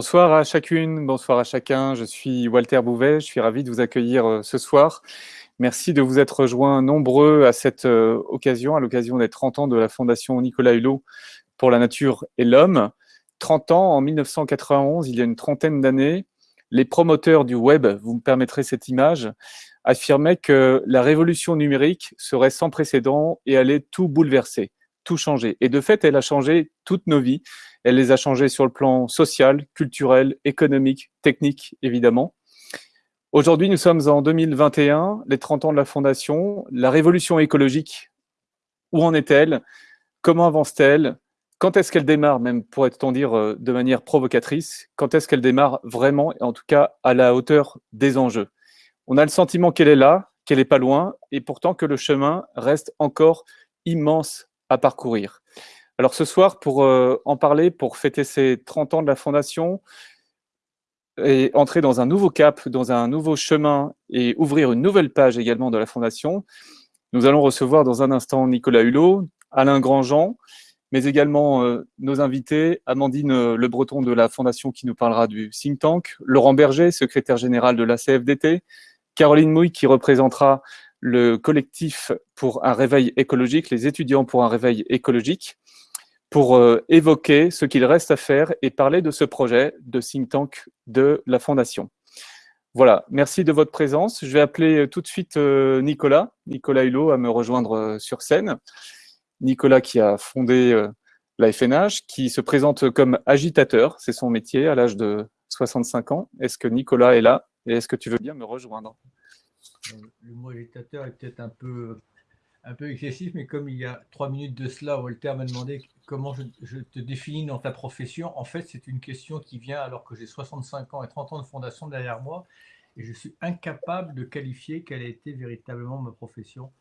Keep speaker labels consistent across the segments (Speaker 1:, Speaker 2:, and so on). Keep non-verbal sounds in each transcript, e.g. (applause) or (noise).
Speaker 1: Bonsoir à chacune, bonsoir à chacun. Je suis Walter Bouvet, je suis ravi de vous accueillir euh, ce soir. Merci de vous être rejoints nombreux à cette euh, occasion, à l'occasion des 30 ans de la Fondation Nicolas Hulot pour la nature et l'homme. 30 ans, en 1991, il y a une trentaine d'années, les promoteurs du web, vous me permettrez cette image, affirmaient que la révolution numérique serait sans précédent et allait tout bouleverser, tout changer. Et de fait, elle a changé toutes nos vies. Elle les a changées sur le plan social, culturel, économique, technique, évidemment. Aujourd'hui, nous sommes en 2021, les 30 ans de la Fondation. La révolution écologique, où en est-elle? Comment avance-t-elle? Quand est-ce qu'elle démarre, même pourrait-on dire euh, de manière provocatrice? Quand est-ce qu'elle démarre vraiment, et en tout cas à la hauteur des enjeux? On a le sentiment qu'elle est là, qu'elle n'est pas loin, et pourtant que le chemin reste encore immense à parcourir. Alors ce soir, pour euh, en parler, pour fêter ces 30 ans de la Fondation et entrer dans un nouveau cap, dans un nouveau chemin et ouvrir une nouvelle page également de la Fondation, nous allons recevoir dans un instant Nicolas Hulot, Alain Grandjean, mais également euh, nos invités, Amandine euh, Le Breton de la Fondation qui nous parlera du think tank, Laurent Berger, secrétaire général de la CFDT, Caroline Mouille qui représentera le collectif pour un réveil écologique, les étudiants pour un réveil écologique, pour euh, évoquer ce qu'il reste à faire et parler de ce projet de think tank de la Fondation. Voilà, merci de votre présence. Je vais appeler euh, tout de suite euh, Nicolas, Nicolas Hulot, à me rejoindre sur scène. Nicolas qui a fondé la FNH, qui se présente comme agitateur, c'est son métier à l'âge de 65 ans. Est-ce que Nicolas est là et est-ce que tu veux bien me rejoindre?
Speaker 2: Le mot agitateur est peut-être un peu un peu excessif, mais comme il y a trois minutes de cela, Walter m'a demandé comment je, te définis dans ta profession. En fait, c'est une question qui vient alors que j'ai 65 ans et 30 ans de fondation derrière moi, et je suis incapable de qualifier quelle a été véritablement ma profession.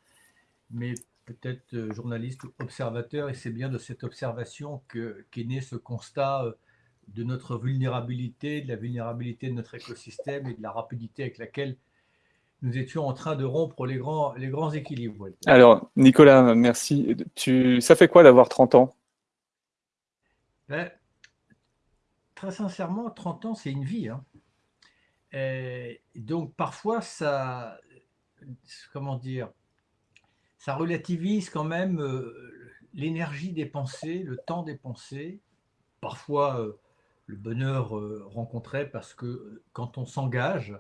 Speaker 2: Mais peut-être euh, journaliste ou observateur, et c'est bien de cette observation qu'est né ce constat euh, de notre vulnérabilité, de la vulnérabilité de notre écosystème et de la rapidité avec laquelle nous étions en train de rompre les grands, les grands équilibres.
Speaker 1: Alors, Nicolas, merci. Tu, ça fait quoi d'avoir 30 ans?
Speaker 2: Ben, Très sincèrement, 30 ans, c'est une vie. Hein. donc, parfois, ça, comment dire, ça relativise quand même euh, l'énergie dépensée, le temps dépensé, parfois euh, le bonheur euh, rencontré, parce que quand on s'engage,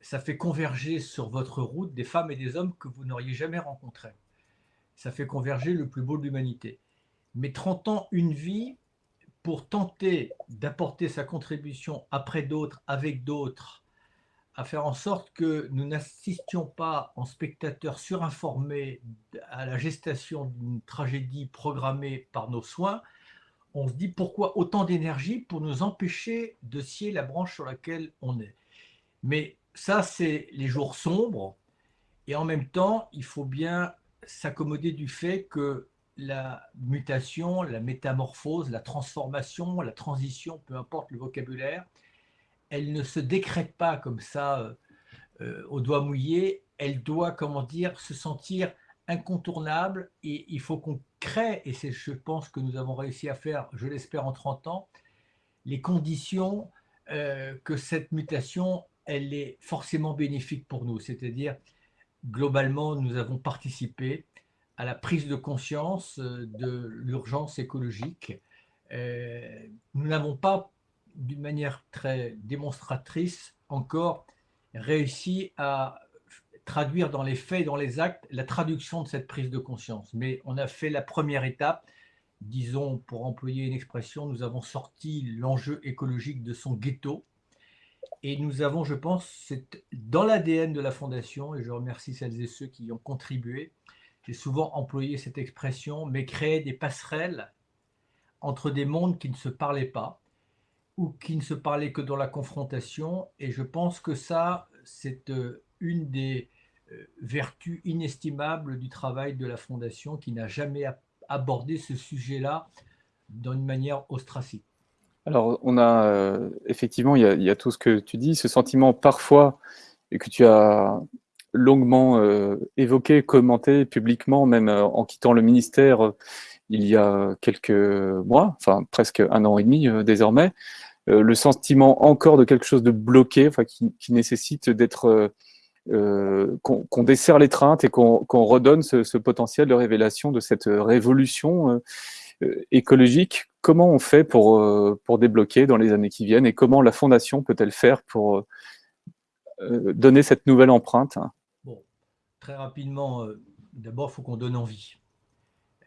Speaker 2: ça fait converger sur votre route des femmes et des hommes que vous n'auriez jamais rencontrés. Ça fait converger le plus beau de l'humanité. Mais 30 ans, une vie, pour tenter d'apporter sa contribution après d'autres, avec d'autres, à faire en sorte que nous n'assistions pas en spectateurs surinformés à la gestation d'une tragédie programmée par nos soins, on se dit pourquoi autant d'énergie pour nous empêcher de scier la branche sur laquelle on est. Mais ça, c'est les jours sombres. Et en même temps, il faut bien s'accommoder du fait que la mutation, la métamorphose, la transformation, la transition, peu importe le vocabulaire, elle ne se décrète pas comme ça euh, euh, au doigt mouillé. Elle doit, comment dire, se sentir incontournable et il faut qu'on crée, et c'est je pense que nous avons réussi à faire, je l'espère en 30 ans, les conditions euh, que cette mutation elle est forcément bénéfique pour nous. C'est-à-dire, globalement, nous avons participé à la prise de conscience euh, de l'urgence écologique. Euh, nous n'avons pas, d'une manière très démonstratrice, encore réussi à traduire dans les faits dans les actes la traduction de cette prise de conscience. Mais on a fait la première étape. Disons, pour employer une expression, nous avons sorti l'enjeu écologique de son ghetto et nous avons, je pense, dans l'ADN de la Fondation, et je remercie celles et ceux qui y ont contribué, j'ai souvent employé cette expression, mais créer des passerelles entre des mondes qui ne se parlaient pas, ou qui ne se parlaient que dans la confrontation, et je pense que ça, c'est euh, une des euh, vertus inestimables du travail de la Fondation, qui n'a jamais abordé ce sujet-là d'une manière ostracique.
Speaker 1: Alors, on a euh, effectivement, il y a, tout ce que tu dis, ce sentiment parfois, que tu as longuement euh, évoqué, commenté publiquement, même euh, en quittant le ministère il y a quelques mois, enfin presque un an et demi désormais, le sentiment encore de quelque chose de bloqué, qui, nécessite d'être qu'on desserre l'étreinte et qu'on redonne ce, potentiel de révélation de cette révolution écologique. Comment on fait pour, pour débloquer dans les années qui viennent et comment la Fondation peut-elle faire pour donner cette nouvelle empreinte?
Speaker 2: Bon, Très rapidement, d'abord, il faut qu'on donne envie.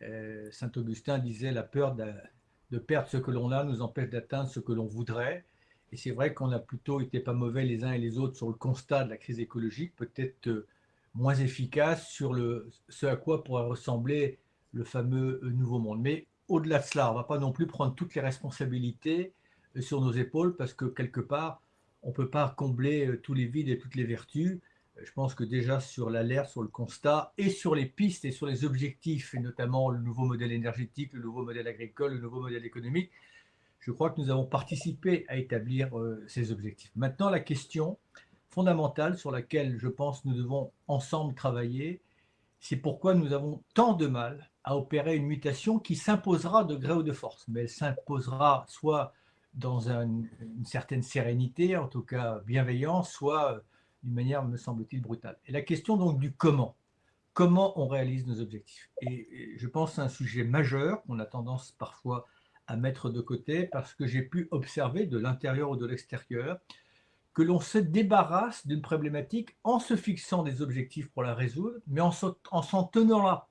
Speaker 2: Euh, Saint Augustin disait la peur de, perdre ce que l'on a nous empêche d'atteindre ce que l'on voudrait. Et c'est vrai qu'on a plutôt été pas mauvais les uns et les autres sur le constat de la crise écologique, peut-être euh, moins efficace sur le, ce à quoi pourrait ressembler le fameux euh, nouveau monde. Mais au-delà de cela, on ne va pas non plus prendre toutes les responsabilités sur nos épaules parce que quelque part, on ne peut pas combler tous les vides et toutes les vertus je pense que déjà sur l'alerte, sur le constat et sur les pistes et sur les objectifs, et notamment le nouveau modèle énergétique, le nouveau modèle agricole, le nouveau modèle économique, je crois que nous avons participé à établir euh, ces objectifs. Maintenant, la question fondamentale sur laquelle je pense nous devons ensemble travailler, c'est pourquoi nous avons tant de mal à opérer une mutation qui s'imposera de gré ou de force, mais elle s'imposera soit dans une certaine sérénité, en tout cas bienveillance, soit d'une manière, me semble-t-il, brutale. Et la question donc du comment. Comment on réalise nos objectifs et, je pense c'est un sujet majeur qu'on a tendance parfois à mettre de côté parce que j'ai pu observer de l'intérieur ou de l'extérieur que l'on se débarrasse d'une problématique en se fixant des objectifs pour la résoudre, mais en s'en tenant là.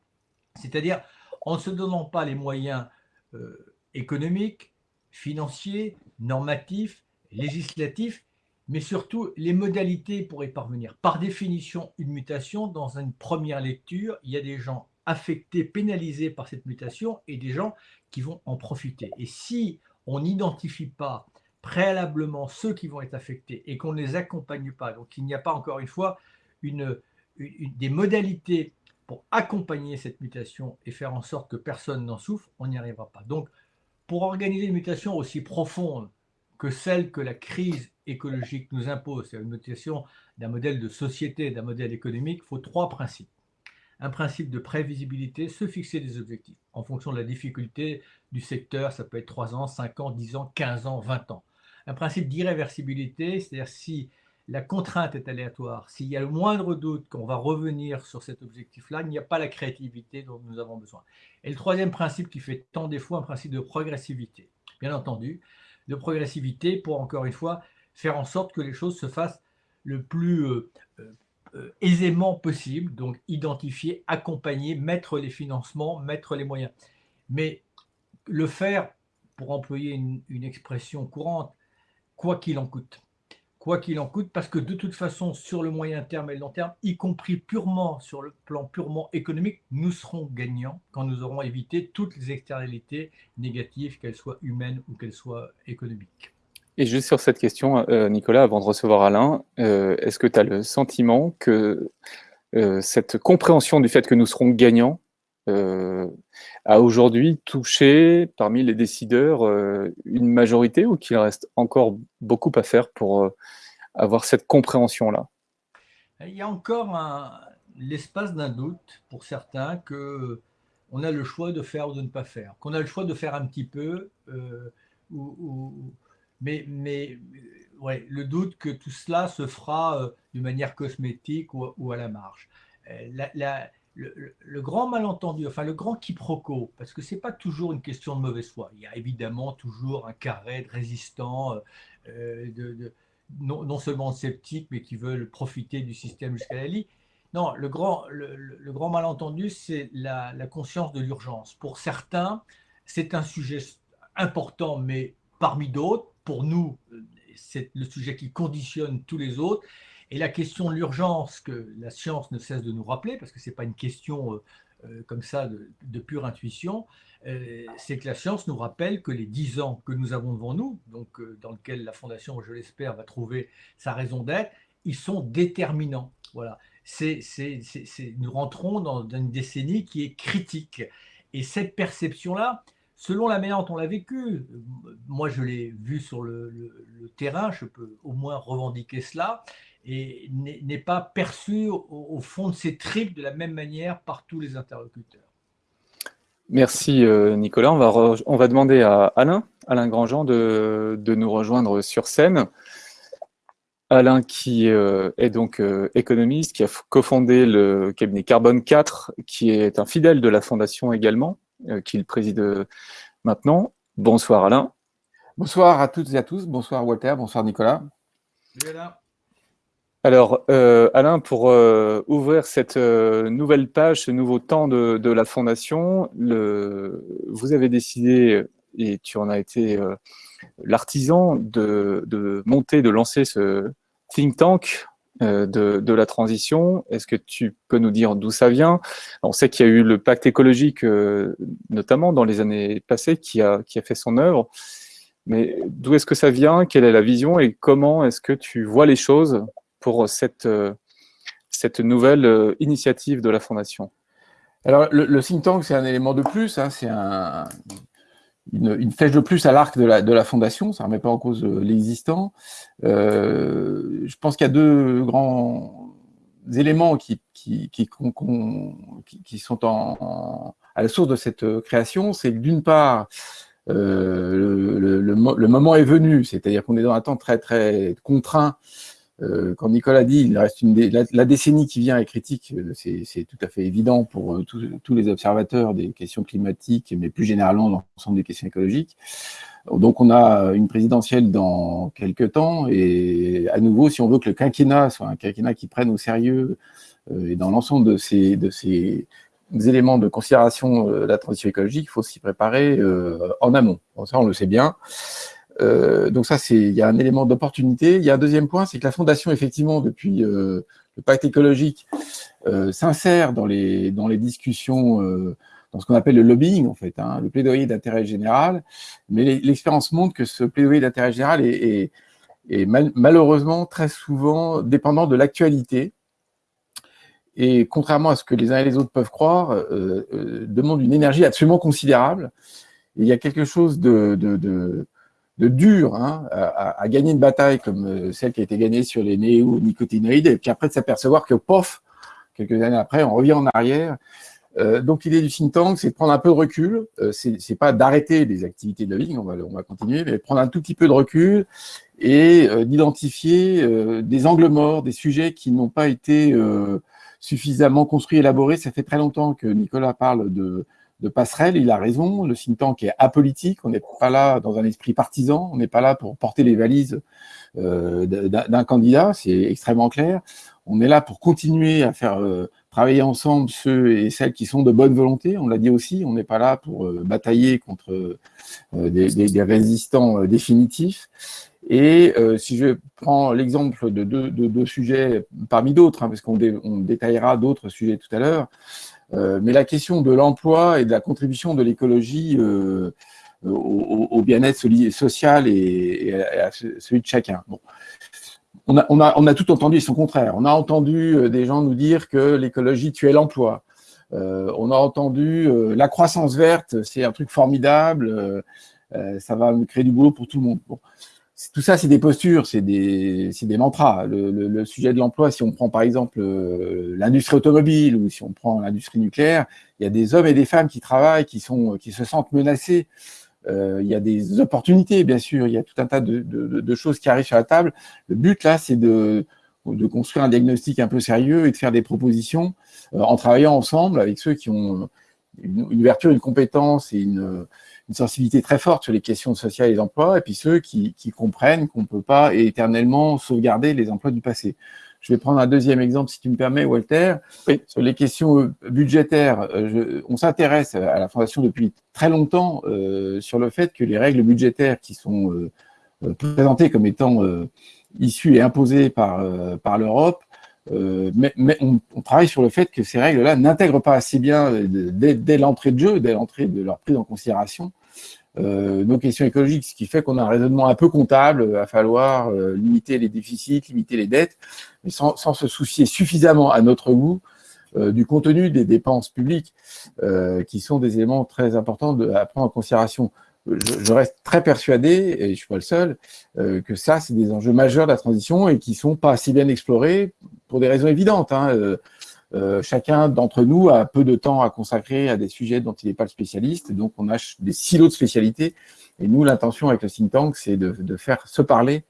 Speaker 2: C'est-à-dire en ne se donnant pas les moyens euh, économiques, financiers, normatifs, législatifs mais surtout les modalités pour y parvenir. Par définition, une mutation, dans une première lecture, il y a des gens affectés, pénalisés par cette mutation et des gens qui vont en profiter. Et si on n'identifie pas préalablement ceux qui vont être affectés et qu'on ne les accompagne pas, donc il n'y a pas encore une fois des modalités pour accompagner cette mutation et faire en sorte que personne n'en souffre, on n'y arrivera pas. Donc, pour organiser une mutation aussi profonde que celle que la crise écologique nous impose, c'est une notation d'un modèle de société, d'un modèle économique, il faut trois principes. Un principe de prévisibilité, se fixer des objectifs en fonction de la difficulté du secteur, ça peut être 3 ans, 5 ans, 10 ans, 15 ans, 20 ans. Un principe d'irréversibilité, c'est-à-dire si la contrainte est aléatoire, s'il y a le moindre doute qu'on va revenir sur cet objectif-là, il n'y a pas la créativité dont nous avons besoin. Et le troisième principe qui fait tant défaut, un principe de progressivité. Bien entendu, de progressivité pour, encore une fois, faire en sorte que les choses se fassent le plus euh, euh, euh, aisément possible, donc identifier, accompagner, mettre les financements, mettre les moyens. Mais le faire, pour employer une, expression courante, quoi qu'il en coûte. Quoi qu'il en coûte, parce que de toute façon, sur le moyen terme et le long terme, y compris purement sur le plan purement économique, nous serons gagnants quand nous aurons évité toutes les externalités négatives, qu'elles soient humaines ou qu'elles soient économiques.
Speaker 1: Et juste sur cette question, euh, Nicolas, avant de recevoir Alain, euh, est-ce que tu as le sentiment que euh, cette compréhension du fait que nous serons gagnants a aujourd'hui touché parmi les décideurs une majorité ou qu'il reste encore beaucoup à faire pour avoir cette compréhension-là?
Speaker 2: Il y a encore l'espace d'un doute pour certains que on a le choix de faire ou de ne pas faire, qu'on a le choix de faire un petit peu mais, le doute que tout cela se fera euh, de manière cosmétique ou, à la marge. Euh, le, grand malentendu, enfin le grand quiproquo, parce que ce n'est pas toujours une question de mauvaise foi. Il y a évidemment toujours un carré de résistants, euh, de, non, seulement sceptiques, mais qui veulent profiter du système jusqu'à la lie. Non, le grand, le, grand malentendu, c'est la, la conscience de l'urgence. Pour certains, c'est un sujet important, mais parmi d'autres, pour nous, c'est le sujet qui conditionne tous les autres. Et la question de l'urgence que la science ne cesse de nous rappeler, parce que ce n'est pas une question euh, euh, comme ça de, pure intuition, euh, c'est que la science nous rappelle que les dix ans que nous avons devant nous, donc dans lequel la Fondation, je l'espère, va trouver sa raison d'être, ils sont déterminants. Voilà. c'est nous rentrons dans une décennie qui est critique. Et cette perception-là, selon la manière dont on l'a vécu, moi je l'ai vu sur le, terrain, je peux au moins revendiquer cela, et n'est pas perçu au, fond de ses tripes de la même manière par tous les interlocuteurs.
Speaker 1: Merci Nicolas. On va, on va demander à Alain, Alain Grandjean de, de nous rejoindre sur scène. Alain qui est donc économiste, qui a cofondé le cabinet Carbone 4, qui est un fidèle de la Fondation également, qu'il préside maintenant. Bonsoir Alain.
Speaker 3: Bonsoir à toutes et à tous. Bonsoir Walter, bonsoir Nicolas.
Speaker 1: Alors, euh, Alain, pour euh, ouvrir cette euh, nouvelle page, ce nouveau temps de, la Fondation, vous avez décidé, et tu en as été l'artisan, de, monter, de lancer ce think tank de, la transition. Est-ce que tu peux nous dire d'où ça vient? On sait qu'il y a eu le pacte écologique, notamment dans les années passées, qui a, qui a fait son œuvre. Mais d'où est-ce que ça vient? Quelle est la vision? Et comment est-ce que tu vois les choses? Pour cette, euh, cette nouvelle euh, initiative de la Fondation
Speaker 3: Alors, le, think tank, c'est un élément de plus, hein, c'est un, une, flèche de plus à l'arc de la, de la Fondation, ça ne remet pas en cause euh, l'existant. je pense qu'il y a deux grands éléments qui, qui, qui, sont à la source de cette création. C'est d'une part, le, le, le, moment est venu, c'est-à-dire qu'on est dans un temps très très contraint euh, quand Nicolas dit il reste la, décennie qui vient est critique, euh, c'est tout à fait évident pour euh, tous les observateurs des questions climatiques, mais plus généralement dans l'ensemble des questions écologiques. Donc on a une présidentielle dans quelques temps, et à nouveau, si on veut que le quinquennat soit un quinquennat qui prenne au sérieux, et dans l'ensemble de ces éléments de considération de la transition écologique, il faut s'y préparer en amont. ça, on le sait bien. Euh, donc ça, c'est il y a un élément d'opportunité. Il y a un deuxième point, c'est que la Fondation, effectivement, depuis euh, le pacte écologique, euh, s'insère dans les, dans les discussions, dans ce qu'on appelle le lobbying, en fait, hein, le plaidoyer d'intérêt général. Mais l'expérience montre que ce plaidoyer d'intérêt général est, est, malheureusement très souvent dépendant de l'actualité. Et contrairement à ce que les uns et les autres peuvent croire, demande une énergie absolument considérable. il y a quelque chose de, de dur hein, à, gagner une bataille comme euh, celle qui a été gagnée sur les néonicotinoïdes, et puis après de s'apercevoir que, pof, quelques années après, on revient en arrière. Euh, donc l'idée du think tank, c'est de prendre un peu de recul, euh, c'est pas d'arrêter les activités de lobbying, on va, on va continuer, mais prendre un tout petit peu de recul et d'identifier des angles morts, des sujets qui n'ont pas été suffisamment construits, élaborés. Ça fait très longtemps que Nicolas parle de de passerelle, il a raison, le think tank est apolitique, on n'est pas là dans un esprit partisan, on n'est pas là pour porter les valises euh, d'un candidat, c'est extrêmement clair. On est là pour continuer à faire euh, travailler ensemble ceux et celles qui sont de bonne volonté, on l'a dit aussi, on n'est pas là pour euh, batailler contre des, résistants définitifs. Et si je prends l'exemple de deux, sujets parmi d'autres, hein, parce qu'on détaillera d'autres sujets tout à l'heure, mais la question de l'emploi et de la contribution de l'écologie euh, au, bien-être social et, à celui de chacun. Bon. On, a, on, a, on a, tout entendu son contraire. On a entendu euh, des gens nous dire que l'écologie tuait l'emploi. on a entendu la croissance verte, c'est un truc formidable, ça va créer du boulot pour tout le monde. Tout ça, c'est des postures, c'est des, des, mantras. Le, sujet de l'emploi, si on prend par exemple euh, l'industrie automobile ou si on prend l'industrie nucléaire, il y a des hommes et des femmes qui travaillent, qui, sont, qui se sentent menacés. Euh, il y a des opportunités, bien sûr, il y a tout un tas de, de, choses qui arrivent sur la table. Le but, là, c'est de, de construire un diagnostic un peu sérieux et de faire des propositions euh, en travaillant ensemble avec ceux qui ont une, une ouverture, une compétence et une une sensibilité très forte sur les questions sociales et des emplois, et puis ceux qui, comprennent qu'on ne peut pas éternellement sauvegarder les emplois du passé. Je vais prendre un deuxième exemple, si tu me permets, Walter. Sur les questions euh, budgétaires, euh, on s'intéresse à la Fondation depuis très longtemps euh, sur le fait que les règles budgétaires qui sont présentées comme étant issues et imposées par, par l'Europe mais, on, travaille sur le fait que ces règles-là n'intègrent pas assez bien, dès, l'entrée de jeu, dès l'entrée de leur prise en considération, euh, nos questions écologiques, ce qui fait qu'on a un raisonnement un peu comptable, il va falloir limiter les déficits, limiter les dettes, mais sans, se soucier suffisamment à notre goût du contenu des dépenses publiques, qui sont des éléments très importants à prendre en considération je, reste très persuadé, et je ne suis pas le seul, euh, que ça, c'est des enjeux majeurs de la transition et qui ne sont pas assez bien explorés pour des raisons évidentes. Hein. Euh, chacun d'entre nous a peu de temps à consacrer à des sujets dont il n'est pas le spécialiste, donc on a des silos de spécialité. Et nous, l'intention avec le think tank, c'est de, faire se parler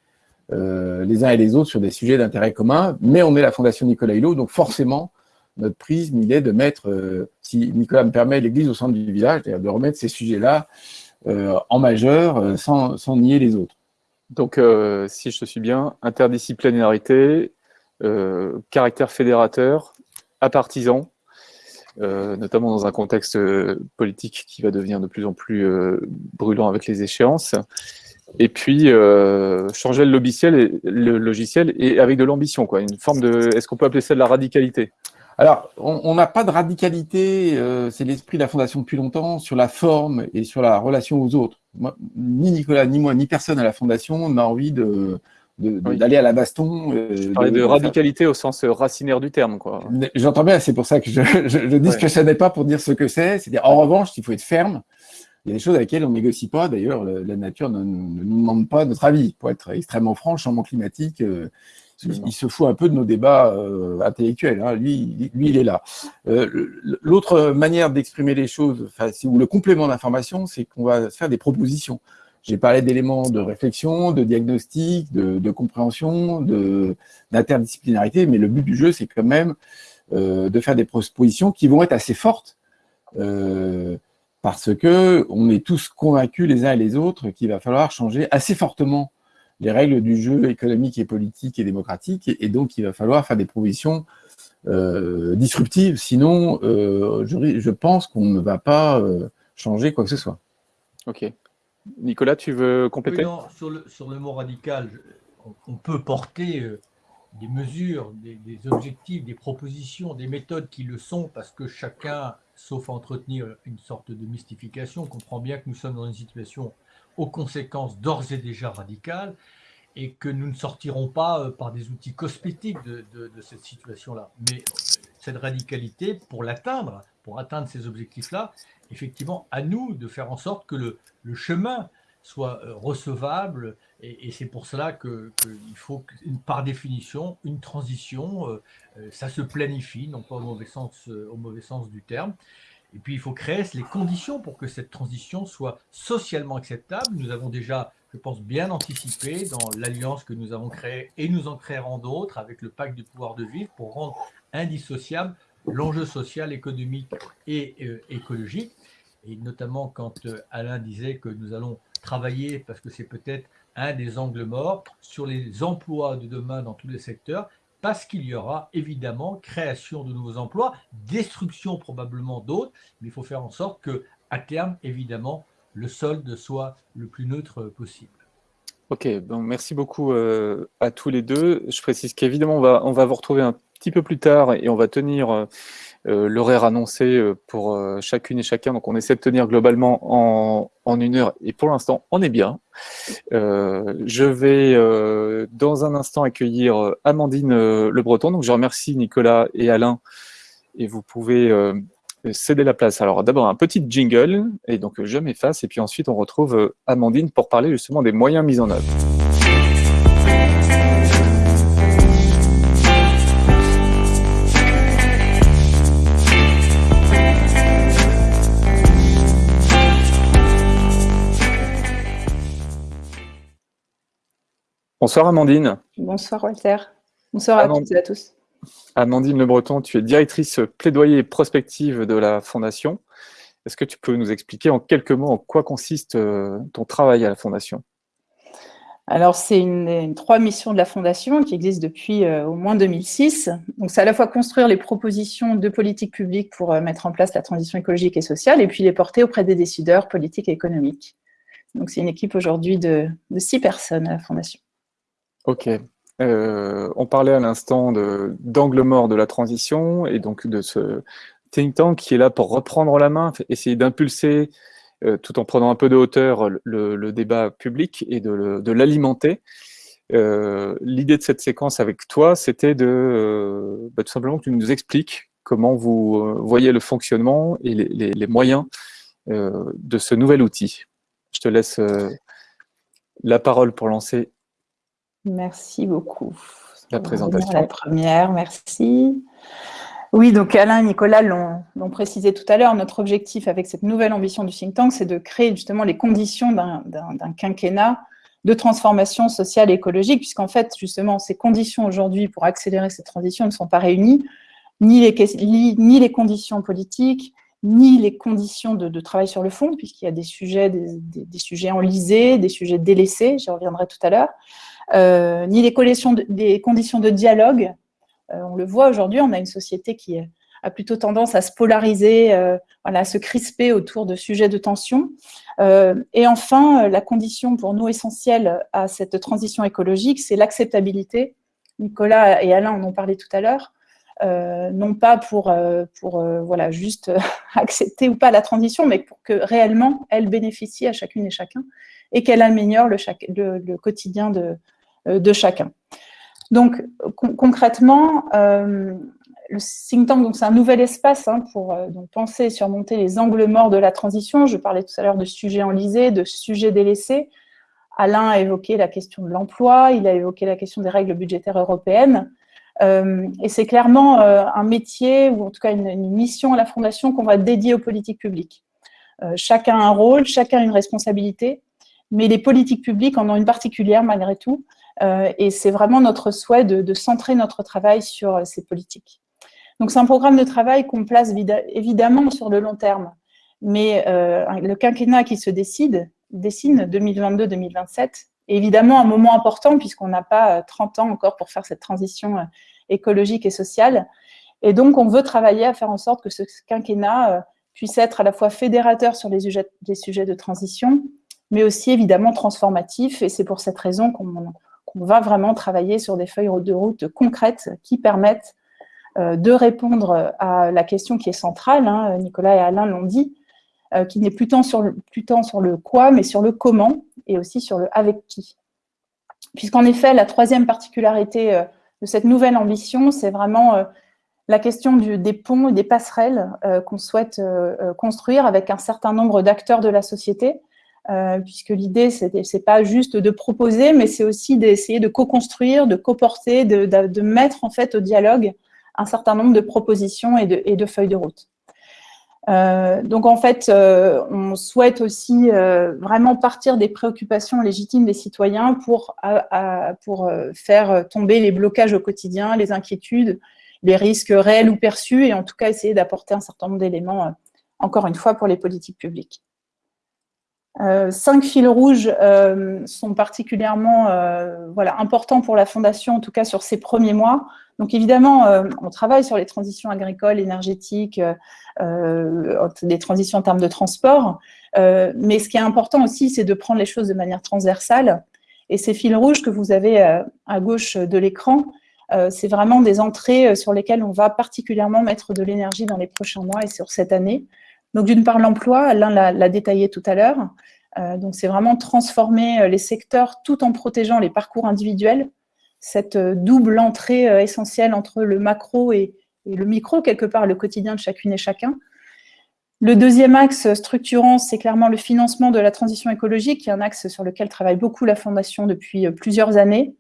Speaker 3: les uns et les autres sur des sujets d'intérêt commun, mais on est la Fondation Nicolas Hulot, donc forcément, notre prisme, il est de mettre, si Nicolas me permet, l'église au centre du village, c'est-à-dire de remettre ces sujets-là en majeur sans, sans nier les autres.
Speaker 1: Donc, euh, si je te suis bien, interdisciplinarité, euh, caractère fédérateur, apartisan, euh, notamment dans un contexte politique qui va devenir de plus en plus brûlant avec les échéances. Et puis, changer le logiciel, et, le logiciel et avec de l'ambition, quoi. Une forme de, est-ce qu'on peut appeler ça de la radicalité?
Speaker 3: Alors, on n'a pas de radicalité, c'est l'esprit de la Fondation depuis longtemps, sur la forme et sur la relation aux autres ni Nicolas, ni moi, ni personne à la Fondation n'a envie de, d'aller à la baston.
Speaker 1: Euh, je parlais de, radicalité au sens racinaire du terme. quoi.
Speaker 3: J'entends bien, c'est pour ça que je, je, dis ce que ça n'est pas pour dire ce que c'est. C'est-à-dire, en revanche, il faut être ferme. Il y a des choses avec lesquelles on ne négocie pas. D'ailleurs, la nature ne, nous demande pas notre avis. Pour être extrêmement franc, changement climatique, euh, il, se fout un peu de nos débats euh, intellectuels. Hein. Lui, lui, il est là. Euh, l'autre manière d'exprimer les choses, ou le complément d'information, c'est qu'on va faire des propositions. J'ai parlé d'éléments de réflexion, de diagnostic, de, compréhension, d'interdisciplinarité, mais le but du jeu, c'est quand même euh, de faire des propositions qui vont être assez fortes, parce que on est tous convaincus les uns et les autres qu'il va falloir changer assez fortement les règles du jeu économique et politique et démocratique, et, donc il va falloir faire des propositions euh, disruptives, sinon euh, je, pense qu'on ne va pas euh, changer quoi que ce soit.
Speaker 1: Ok. Nicolas, tu veux compléter
Speaker 2: sur, le, mot radical, on, peut porter des mesures, des, objectifs, des propositions, des méthodes qui le sont, parce que chacun, sauf à entretenir une sorte de mystification, comprend bien que nous sommes dans une situation aux conséquences d'ores et déjà radicales et que nous ne sortirons pas euh, par des outils cosmétiques de, cette situation-là. Mais euh, cette radicalité, pour l'atteindre, pour atteindre ces objectifs-là, effectivement, à nous de faire en sorte que le, chemin soit euh, recevable, et, c'est pour cela qu'il faut, par définition, une transition, ça se planifie, non pas au mauvais sens, au mauvais sens du terme, et puis, il faut créer les conditions pour que cette transition soit socialement acceptable. Nous avons déjà, je pense, bien anticipé dans l'alliance que nous avons créée et nous en créerons d'autres avec le pacte du pouvoir de vivre pour rendre indissociable l'enjeu social, économique et euh, écologique. Et notamment quand euh, Alain disait que nous allons travailler, parce que c'est peut-être un des angles morts, sur les emplois de demain dans tous les secteurs, parce qu'il y aura évidemment création de nouveaux emplois, destruction probablement d'autres, mais il faut faire en sorte que, à terme, évidemment, le solde soit le plus neutre possible.
Speaker 1: Ok, donc merci beaucoup euh, à tous les deux. Je précise qu'évidemment, on va, on va vous retrouver un petit peu plus tard et on va tenir euh, euh, l'horaire annoncé euh, pour chacune et chacun. Donc, on essaie de tenir globalement en, en une heure et pour l'instant, on est bien. je vais dans un instant accueillir Amandine Le Breton. Donc, je remercie Nicolas et Alain et vous pouvez céder la place. Alors, d'abord, un petit jingle et donc je m'efface et puis ensuite, on retrouve Amandine pour parler justement des moyens mis en œuvre. Bonsoir Amandine.
Speaker 4: Bonsoir Walter. Bonsoir à toutes et à tous.
Speaker 1: Amandine Le Breton, tu es directrice plaidoyer et prospective de la Fondation. Est-ce que tu peux nous expliquer en quelques mots en quoi consiste euh, ton travail à la Fondation?
Speaker 4: Alors, c'est une, trois missions de la Fondation qui existent depuis euh, au moins 2006. Donc, c'est à la fois construire les propositions de politique publique pour euh, mettre en place la transition écologique et sociale, et puis les porter auprès des décideurs politiques et économiques. Donc, c'est une équipe aujourd'hui de six personnes à la Fondation.
Speaker 1: Ok. Euh, on parlait à l'instant d'angle mort de la transition et donc de ce think tank qui est là pour reprendre la main, essayer d'impulser euh, tout en prenant un peu de hauteur le, débat public et de, l'alimenter. Euh, l'idée de cette séquence avec toi, c'était de bah, tout simplement que tu nous expliques comment vous voyez le fonctionnement et les moyens de ce nouvel outil. Je te laisse la parole pour lancer
Speaker 4: Merci beaucoup.
Speaker 1: La présentation.
Speaker 4: La première, merci. Oui, donc Alain et Nicolas l'ont précisé tout à l'heure, notre objectif avec cette nouvelle ambition du think tank, c'est de créer justement les conditions d'un quinquennat de transformation sociale et écologique, puisqu'en fait, justement, ces conditions aujourd'hui pour accélérer cette transition ne sont pas réunies, ni les, ni les conditions politiques, ni les conditions de, travail sur le fond, puisqu'il y a des sujets, des, sujets enlisés, des sujets délaissés, j'y reviendrai tout à l'heure, ni les des conditions de dialogue. Euh, on le voit aujourd'hui, on a une société qui a plutôt tendance à se polariser, euh, à se crisper autour de sujets de tension. et enfin, la condition pour nous essentielle à cette transition écologique, c'est l'acceptabilité. Nicolas et Alain en ont parlé tout à l'heure. Euh, non pas pour, euh, euh, juste (laughs) accepter ou pas la transition, mais pour que réellement elle bénéficie à chacune et chacun et qu'elle améliore le, quotidien de, de, chacun. Donc concrètement, le think tank, c'est un nouvel espace hein, pour donc, penser et surmonter les angles morts de la transition. Je parlais tout à l'heure de sujets enlisés, de sujets délaissés. Alain a évoqué la question de l'emploi, il a évoqué la question des règles budgétaires européennes. Euh, et c'est clairement euh, un métier, ou en tout cas une, mission à la Fondation qu'on va dédier aux politiques publiques. Euh, chacun un rôle, chacun une responsabilité, mais les politiques publiques en ont une particulière malgré tout, et c'est vraiment notre souhait de, centrer notre travail sur ces politiques. Donc c'est un programme de travail qu'on place évidemment sur le long terme, mais le quinquennat qui se décide, dessine 2022-2027, évidemment un moment important puisqu'on n'a pas 30 ans encore pour faire cette transition écologique et sociale. Et donc, on veut travailler à faire en sorte que ce quinquennat euh, puisse être à la fois fédérateur sur les sujets de transition, mais aussi évidemment transformatif. Et c'est pour cette raison qu'on va vraiment travailler sur des feuilles de route concrètes qui permettent euh, de répondre à la question qui est centrale, hein, Nicolas et Alain l'ont dit, euh, qui n'est plus tant, sur le, plus tant sur le quoi, mais sur le comment, et aussi sur le avec qui. Puisqu'en effet, la troisième particularité de cette nouvelle ambition, c'est vraiment euh, la question des ponts et des passerelles euh, qu'on souhaite euh, construire avec un certain nombre d'acteurs de la société, puisque l'idée, ce n'est pas juste de proposer, mais c'est aussi d'essayer de co-construire, de co-porter, de, mettre en fait au dialogue un certain nombre de propositions et de feuilles de route. Euh, donc en fait, euh, on souhaite aussi euh, vraiment partir des préoccupations légitimes des citoyens pour faire tomber les blocages au quotidien, les inquiétudes, les risques réels ou perçus, et en tout cas essayer d'apporter un certain nombre d'éléments, encore une fois, pour les politiques publiques. Cinq fils rouges sont particulièrement voilà, importants pour la Fondation, en tout cas sur ces premiers mois. Donc évidemment, euh, on travaille sur les transitions agricoles, énergétiques, euh, euh, des transitions en termes de transport, mais ce qui est important aussi, c'est de prendre les choses de manière transversale. Et ces fils rouges que vous avez à gauche de l'écran, c'est vraiment des entrées sur lesquelles on va particulièrement mettre de l'énergie dans les prochains mois et sur cette année. Donc d'une part l'emploi, Alain l'a détaillé tout à l'heure, donc c'est vraiment transformer les secteurs tout en protégeant les parcours individuels, cette euh, double entrée euh, essentielle entre le macro et, le micro, quelque part le quotidien de chacune et chacun. Le deuxième axe structurant, c'est clairement le financement de la transition écologique, qui est un axe sur lequel travaille beaucoup la Fondation depuis euh, plusieurs années.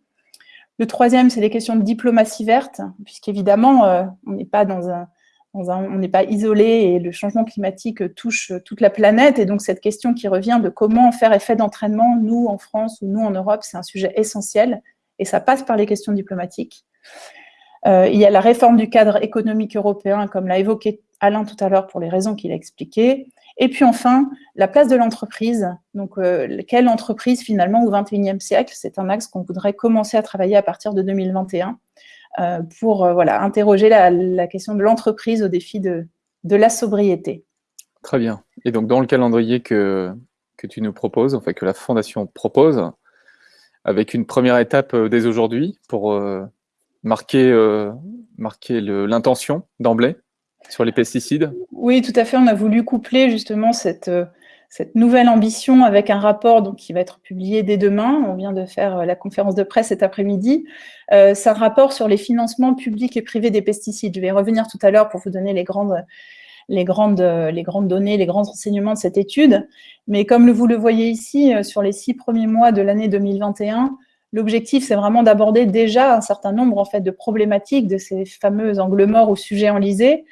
Speaker 4: Le troisième, c'est les questions de diplomatie verte, puisqu'évidemment, on n'est pas dans un, on n'est pas isolé et le changement climatique touche toute la planète. Et donc, cette question qui revient de comment faire effet d'entraînement, nous en France ou nous en Europe, c'est un sujet essentiel et ça passe par les questions diplomatiques. Euh, il y a la réforme du cadre économique européen, comme l'a évoqué Alain tout à l'heure pour les raisons qu'il a expliquées. Et puis enfin, la place de l'entreprise. Donc, euh, quelle entreprise finalement au XXIe siècle? C'est un axe qu'on voudrait commencer à travailler à partir de 2021 euh, pour voilà, interroger la, question de l'entreprise au défi de, de, la sobriété.
Speaker 1: Très bien. Et donc, dans le calendrier que, que tu nous proposes, enfin que la Fondation propose, avec une première étape euh, dès aujourd'hui pour euh, marquer, euh, marquer l'intention d'emblée sur les pesticides?
Speaker 4: Oui, tout à fait. On a voulu coupler justement cette, cette nouvelle ambition avec un rapport qui va être publié dès demain. On vient de faire la conférence de presse cet après-midi. C'est un rapport sur les financements publics et privés des pesticides. Je vais revenir tout à l'heure pour vous donner les grandes grandes données, les grands enseignements de cette étude. Mais comme vous le voyez ici, euh, sur les six premiers mois de l'année 2021, L'objectif, c'est vraiment d'aborder déjà un certain nombre en fait, de problématiques de ces fameux angles morts ou sujets enlisés,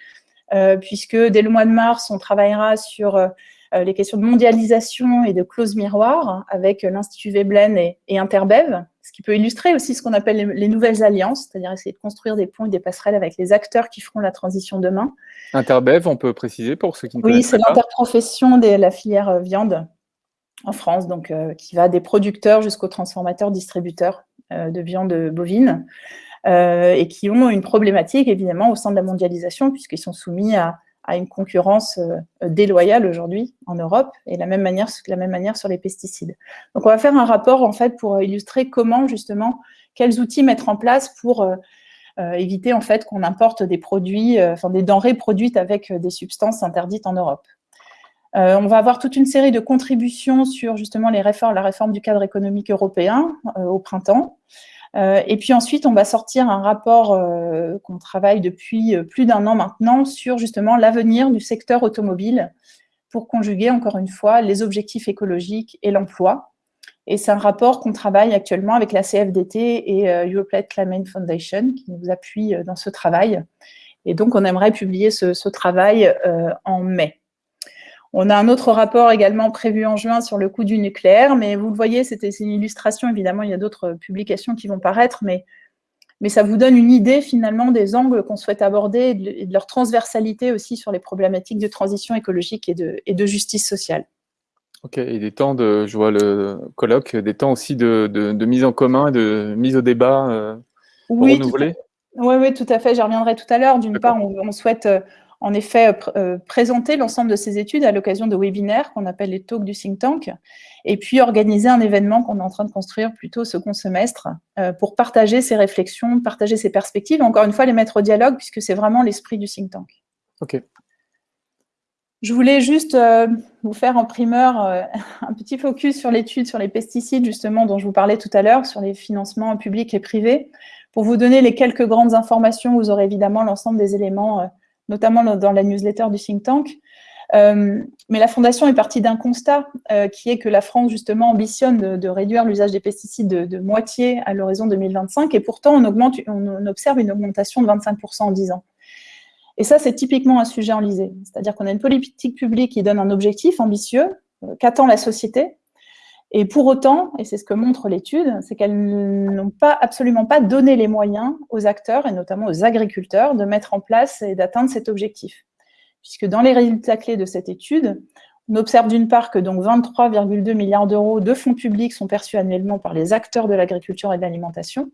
Speaker 4: euh, puisque dès le mois de mars, on travaillera sur euh, les questions de mondialisation et de clauses miroirs avec l'Institut Veblen et, et, Interbev, ce qui peut illustrer aussi ce qu'on appelle les, les, nouvelles alliances, c'est-à-dire essayer de construire des ponts et des passerelles avec les acteurs qui feront la transition demain.
Speaker 1: Interbev, on peut préciser pour ceux qui ne
Speaker 4: oui,
Speaker 1: connaissent
Speaker 4: pas
Speaker 1: Oui,
Speaker 4: c'est l'interprofession de la filière viande en France, donc euh, qui va des producteurs jusqu'aux transformateurs, distributeurs euh, de viande bovine, euh, et qui ont une problématique évidemment au sein de la mondialisation, puisqu'ils sont soumis à, à, une concurrence euh, déloyale aujourd'hui en Europe, et la même manière, la même manière sur les pesticides. Donc on va faire un rapport en fait pour illustrer comment justement, quels outils mettre en place pour euh, éviter en fait qu'on importe des produits, enfin des denrées produites avec des substances interdites en Europe. Euh, on va avoir toute une série de contributions sur justement les réformes, la réforme du cadre économique européen euh, au printemps. Euh, et puis ensuite, on va sortir un rapport qu'on travaille depuis plus d'un an maintenant sur justement l'avenir du secteur automobile pour conjuguer encore une fois les objectifs écologiques et l'emploi. Et c'est un rapport qu'on travaille actuellement avec la CFDT et Europlate Climate Foundation qui nous appuient dans ce travail. Et donc, on aimerait publier ce, ce travail en mai. On a un autre rapport également prévu en juin sur le coût du nucléaire, mais vous le voyez, c'était une illustration, évidemment, il y a d'autres publications qui vont paraître, mais, mais ça vous donne une idée finalement des angles qu'on souhaite aborder et de, leur transversalité aussi sur les problématiques de transition écologique et de, et de justice sociale.
Speaker 1: Ok, et des temps de, je vois le colloque, des temps aussi de, de, de mise en commun, de mise au débat euh,
Speaker 4: oui,
Speaker 1: renouvelé
Speaker 4: Oui, oui, tout à fait, j'y reviendrai tout à l'heure. D'une part, on, on souhaite en effet euh, présenter l'ensemble de ces études à l'occasion de webinaires qu'on appelle les talks du think tank, et puis organiser un événement qu'on est en train de construire plutôt second semestre euh, pour partager ces réflexions, partager ces perspectives, encore une fois les mettre au dialogue puisque c'est vraiment l'esprit du think tank.
Speaker 1: Ok.
Speaker 4: Je voulais juste euh, vous faire en primeur euh, (laughs) un petit focus sur l'étude sur les pesticides, justement, dont je vous parlais tout à l'heure, sur les financements publics et privés. Pour vous donner les quelques grandes informations, vous aurez évidemment l'ensemble des éléments euh, notamment dans la newsletter du think tank. Euh, mais la Fondation est partie d'un constat euh, qui est que la France, justement, ambitionne de, réduire l'usage des pesticides de, moitié à l'horizon 2025, et pourtant, on, observe une augmentation de 25% en 10 ans. Et ça, c'est typiquement un sujet enlisé. C'est-à-dire qu'on a une politique publique qui donne un objectif ambitieux, euh, qu'attend la société, et pour autant, et c'est ce que montre l'étude, c'est qu'elles n'ont pas, absolument pas donné les moyens aux acteurs, et notamment aux agriculteurs, de mettre en place et d'atteindre cet objectif. Puisque dans les résultats clés de cette étude, on observe d'une part que donc 23,2 milliards d'euros de fonds publics sont perçus annuellement par les acteurs de l'agriculture et de l'alimentation.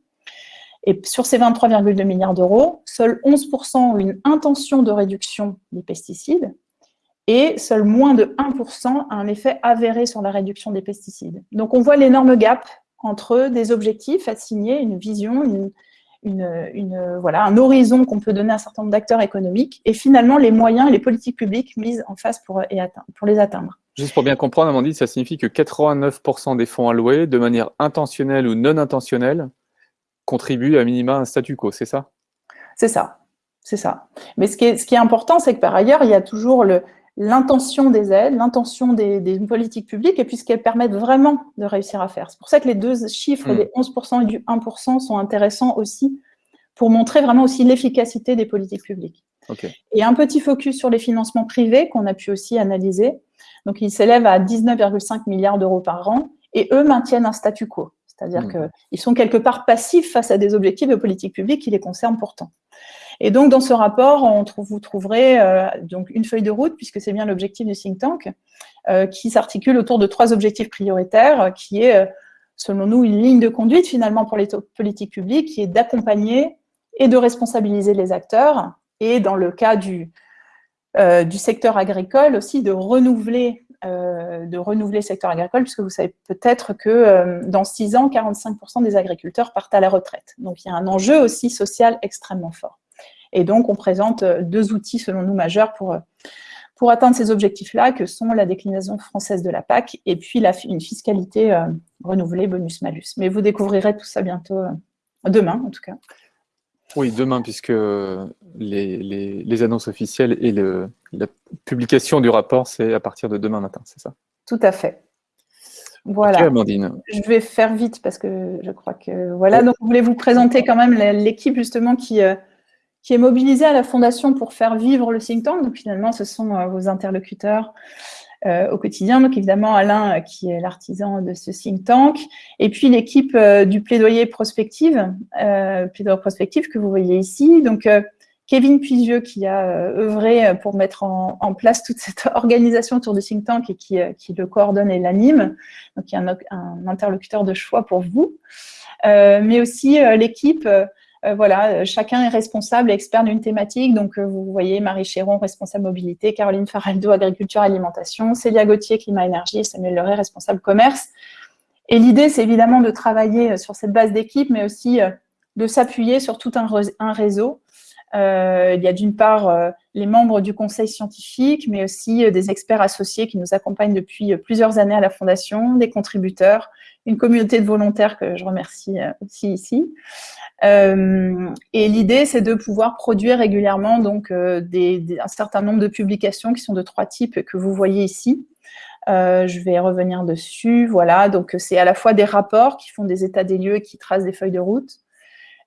Speaker 4: Et sur ces 23,2 milliards d'euros, seuls 11% ont une intention de réduction des pesticides, et seul moins de 1% a un effet avéré sur la réduction des pesticides. Donc on voit l'énorme gap entre des objectifs assignés, une vision, une, une, une, voilà, un horizon qu'on peut donner à un certain nombre d'acteurs économiques, et finalement les moyens et les politiques publiques mises en face pour, et atteindre, pour les atteindre.
Speaker 1: Juste pour bien comprendre, Amandine, ça signifie que 89% des fonds alloués, de manière intentionnelle ou non intentionnelle, contribuent à minima à un statu quo, c'est ça?
Speaker 4: C'est ça, c'est ça. Mais ce qui est, ce qui est important, c'est que par ailleurs, il y a toujours le, l'intention des aides, l'intention des, des, politiques publiques, et puis ce qu'elles permettent vraiment de réussir à faire. C'est pour ça que les deux chiffres, mmh. des 11% et du 1%, sont intéressants aussi pour montrer vraiment aussi l'efficacité des politiques publiques.
Speaker 1: Okay.
Speaker 4: Et un petit focus sur les financements privés qu'on a pu aussi analyser. Donc, ils s'élèvent à 19,5 milliards d'euros par an, et eux maintiennent un statu quo. C'est-à-dire mmh. qu'ils sont quelque part passifs face à des objectifs de politique publique qui les concernent pourtant. Et donc, dans ce rapport, vous trouverez euh, donc une feuille de route, puisque c'est bien l'objectif du think tank, euh, qui s'articule autour de trois objectifs prioritaires, qui est, euh, selon nous, une ligne de conduite finalement pour les politiques publiques, qui est d'accompagner et de responsabiliser les acteurs, et dans le cas du, euh, secteur agricole aussi, de renouveler euh, de renouveler le secteur agricole, puisque vous savez peut-être que euh, dans six ans, 45% des agriculteurs partent à la retraite. Donc il y a un enjeu aussi social extrêmement fort. Et donc, on présente euh, deux outils, selon nous, majeurs pour, euh, pour atteindre ces objectifs-là, que sont la déclinaison française de la PAC et puis la, une fiscalité euh, renouvelée bonus-malus. Mais vous découvrirez tout ça bientôt, euh, demain en tout cas.
Speaker 1: Oui, demain, puisque les, les, les annonces officielles et le, la publication du rapport, c'est à partir de demain matin, c'est ça?
Speaker 4: Tout à fait. Voilà. Je vais faire vite parce que je crois que voilà. Donc, je voulais vous présenter quand même l'équipe justement qui, euh, qui est mobilisée à la Fondation pour faire vivre le think tank. Donc, finalement, ce sont euh, vos interlocuteurs euh, au quotidien. Donc, évidemment, Alain, qui est l'artisan de ce think tank. Et puis, l'équipe du plaidoyer prospective, plaidoyer prospective que vous voyez ici. Donc, Kevin Puisieux qui a euh, œuvré pour mettre en, place toute cette (laughs) organisation autour du think tank et qui, euh, le coordonne et l'anime. Donc, il y a un, interlocuteur de choix pour vous. Euh, mais aussi l'équipe, voilà, chacun est responsable et expert d'une thématique. Donc, vous voyez Marie Chéron, responsable mobilité, Caroline Faraldo, agriculture, alimentation, Célia Gauthier, climat, énergie, Samuel Leray, responsable commerce. Et l'idée, c'est évidemment de travailler sur cette base d'équipe, mais aussi de s'appuyer sur tout un réseau euh, il y a d'une part euh, les membres du conseil scientifique, mais aussi euh, des experts associés qui nous accompagnent depuis plusieurs années à la Fondation, des contributeurs, une communauté de volontaires que je remercie aussi ici. Et l'idée, c'est de pouvoir produire régulièrement donc des, un certain nombre de publications qui sont de trois types que vous voyez ici. je vais revenir dessus. Voilà, donc c'est à la fois des rapports qui font des états des lieux et qui tracent des feuilles de route,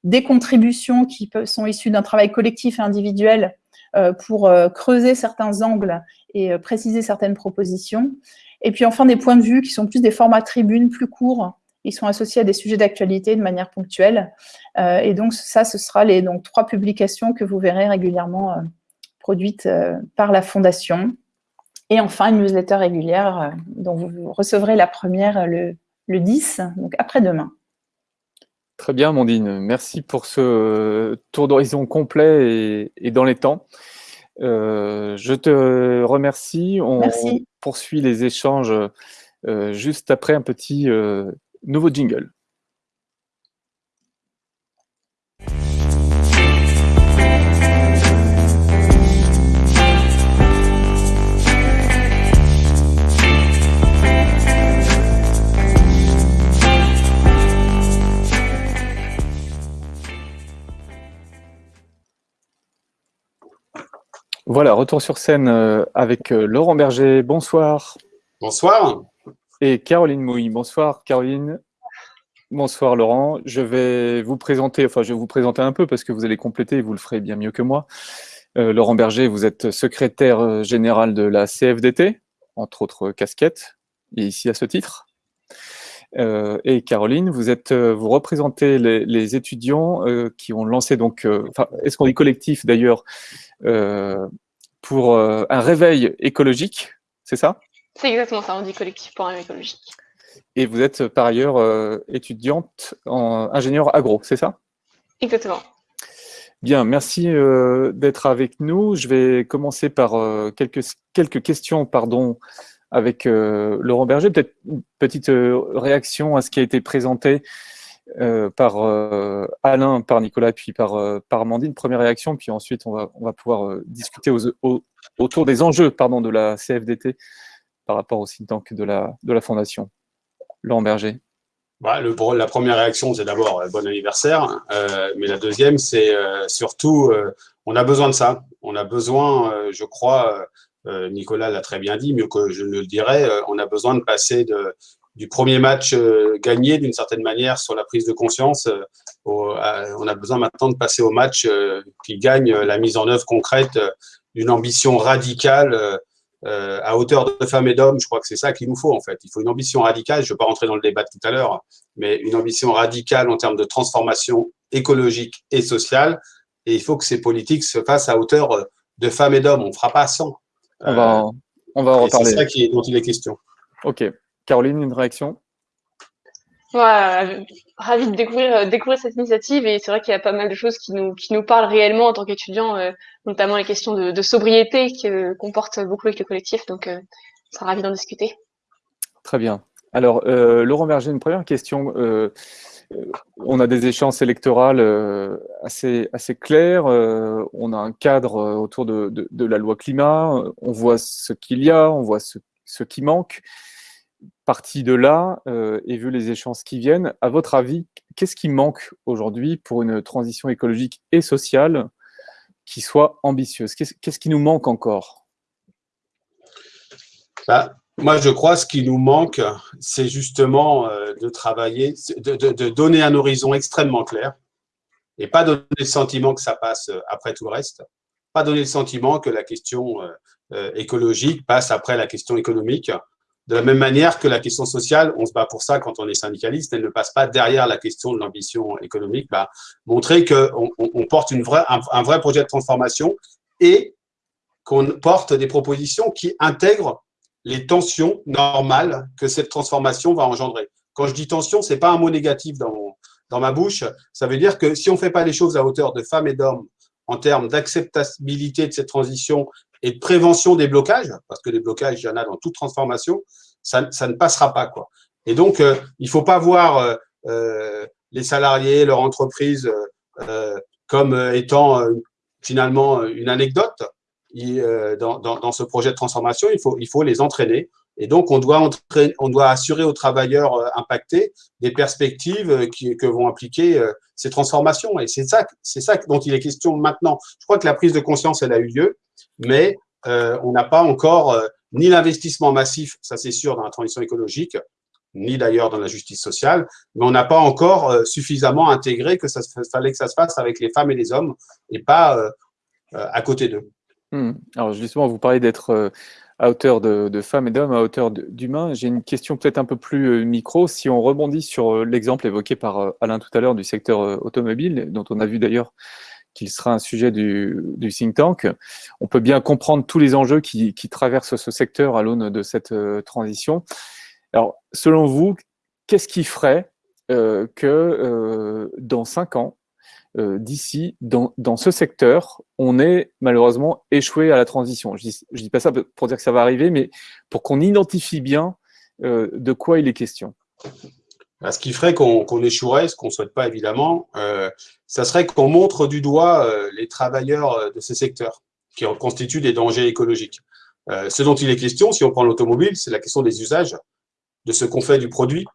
Speaker 4: des contributions qui sont issues d'un travail collectif et individuel euh, pour euh, creuser certains angles et euh, préciser certaines propositions. Et puis enfin des points de vue qui sont plus des formats tribunes plus courts. Ils sont associés à des sujets d'actualité de manière ponctuelle. et donc ça, ce sera les donc, trois publications que vous verrez régulièrement produites par la Fondation. Et enfin, une newsletter régulière dont vous recevrez la première le, le 10, donc après-demain.
Speaker 1: Très bien, Mondine. Merci pour ce tour d'horizon complet et, dans les temps. Euh, je te remercie. On poursuit les échanges euh, juste après un petit euh, nouveau jingle. Voilà, retour sur scène euh, avec euh, Laurent Berger. Bonsoir.
Speaker 5: Bonsoir.
Speaker 1: Et Caroline Mouy. Bonsoir, Caroline. Bonsoir, Laurent. Je vais vous présenter, enfin, je vais vous présenter un peu parce que vous allez compléter, vous le ferez bien mieux que moi. Euh, Laurent Berger, vous êtes secrétaire général de la CFDT, entre autres casquettes, et ici à ce titre. et Caroline, vous êtes, vous représentez les, étudiants qui ont lancé donc, est-ce qu'on dit collectif d'ailleurs, euh, pour euh, un réveil écologique, c'est ça?
Speaker 6: C'est exactement ça, on dit collectif pour un écologique.
Speaker 1: Et vous êtes par ailleurs euh, étudiante en ingénieur agro, c'est ça?
Speaker 6: Exactement.
Speaker 1: Bien, merci d'être avec nous. Je vais commencer par quelques, quelques questions pardon, avec Laurent Berger. Peut-être une petite réaction à ce qui a été présenté euh, par euh, Alain, par Nicolas, puis par, euh, par Amandine. Première réaction, puis ensuite on va, on va pouvoir discuter autour des enjeux pardon, de la CFDT par rapport au think de la, de la Fondation. Laurent Berger.
Speaker 5: Bah, la première réaction, c'est d'abord bon anniversaire, mais la deuxième, c'est surtout, on a besoin de ça. On a besoin, je crois, Nicolas l'a très bien dit, mieux que je ne le dirais, on a besoin de passer du premier match euh, gagné d'une certaine manière sur la prise de conscience. Euh, on a besoin maintenant de passer au match euh, qui gagne la mise en œuvre concrète d'une ambition radicale à hauteur de femmes et d'hommes. Je crois que c'est ça qu'il nous faut en fait. Il faut une ambition radicale. Je ne vais pas rentrer dans le débat de tout à l'heure, mais une ambition radicale en termes de transformation écologique et sociale. Et il faut que ces politiques se fassent à hauteur de femmes et d'hommes. On ne fera pas sans.
Speaker 1: On va, on va en reparler.
Speaker 5: C'est ça qui est, dont il est question.
Speaker 1: Ok. Caroline, une réaction?
Speaker 6: Ouais, ravi de découvrir, euh, découvrir cette initiative et c'est vrai qu'il y a pas mal de choses qui nous, parlent réellement en tant qu'étudiants, euh, notamment les questions de, sobriété euh, qu'on porte beaucoup avec le collectif, donc euh, on sera ravi d'en discuter.
Speaker 1: Très bien. Alors, Laurent Berger, une première question. on a des échéances électorales assez, claires, on a un cadre autour de, la loi climat, on voit ce qu'il y a, on voit ce qui manque parti de là, euh, et vu les échéances qui viennent, à votre avis, qu'est-ce qui manque aujourd'hui pour une transition écologique et sociale qui soit ambitieuse? Qu'est-ce qui nous manque encore?
Speaker 5: Bah, moi, je crois que ce qui nous manque, c'est justement euh, de travailler, de, donner un horizon extrêmement clair et pas donner le sentiment que ça passe euh, après tout le reste, pas donner le sentiment que la question écologique passe après la question économique. De la même manière que la question sociale, on se bat pour ça quand on est syndicaliste, elle ne passe pas derrière la question de l'ambition économique. Bah, montrer qu'on on porte un vrai projet de transformation et qu'on porte des propositions qui intègrent les tensions normales que cette transformation va engendrer. Quand je dis tension, ce n'est pas un mot négatif dans, dans ma bouche. Ça veut dire que si on ne fait pas les choses à hauteur de femmes et d'hommes en termes d'acceptabilité de cette transition et de prévention des blocages, parce que les blocages, il y en a dans toute transformation, ça, ne passera pas. Quoi. Et donc, euh, il ne faut pas voir euh, euh, les salariés, leur entreprise, comme étant finalement une anecdote. Euh, dans, ce projet de transformation, il faut, il faut les entraîner. Et donc, on doit, entraîner, on doit assurer aux travailleurs impactés des perspectives qui, que vont impliquer ces transformations. Et c'est ça, c'est ça dont il est question maintenant. Je crois que la prise de conscience, elle a eu lieu, mais on n'a pas encore ni l'investissement massif, ça c'est sûr, dans la transition écologique, ni d'ailleurs dans la justice sociale, mais on n'a pas encore suffisamment intégré que ça fallait que ça se fasse avec les femmes et les hommes et pas à côté d'eux.
Speaker 1: Hmm. Alors justement, vous parlez d'être euh, à hauteur de, femmes et d'hommes, à hauteur d'humains. J'ai une question peut-être un peu plus euh, micro. Si on rebondit sur euh, l'exemple évoqué par Alain tout à l'heure du secteur automobile, dont on a vu d'ailleurs qu'il sera un sujet du, think tank, on peut bien comprendre tous les enjeux qui, traversent ce secteur à l'aune de cette transition. Alors, selon vous, qu'est-ce qui ferait que dans cinq ans, euh, d'ici, dans, ce secteur, on est malheureusement échoué à la transition. Je dis, dis pas ça pour dire que ça va arriver, mais pour qu'on identifie bien euh, de quoi il est question.
Speaker 5: Bah, ce qui ferait qu'on échouerait, ce qu'on ne souhaite pas évidemment, euh, ça serait qu'on montre du doigt les travailleurs de ces secteurs qui constituent des dangers écologiques. ce dont il est question, si on prend l'automobile, c'est la question des usages, de ce qu'on fait du produit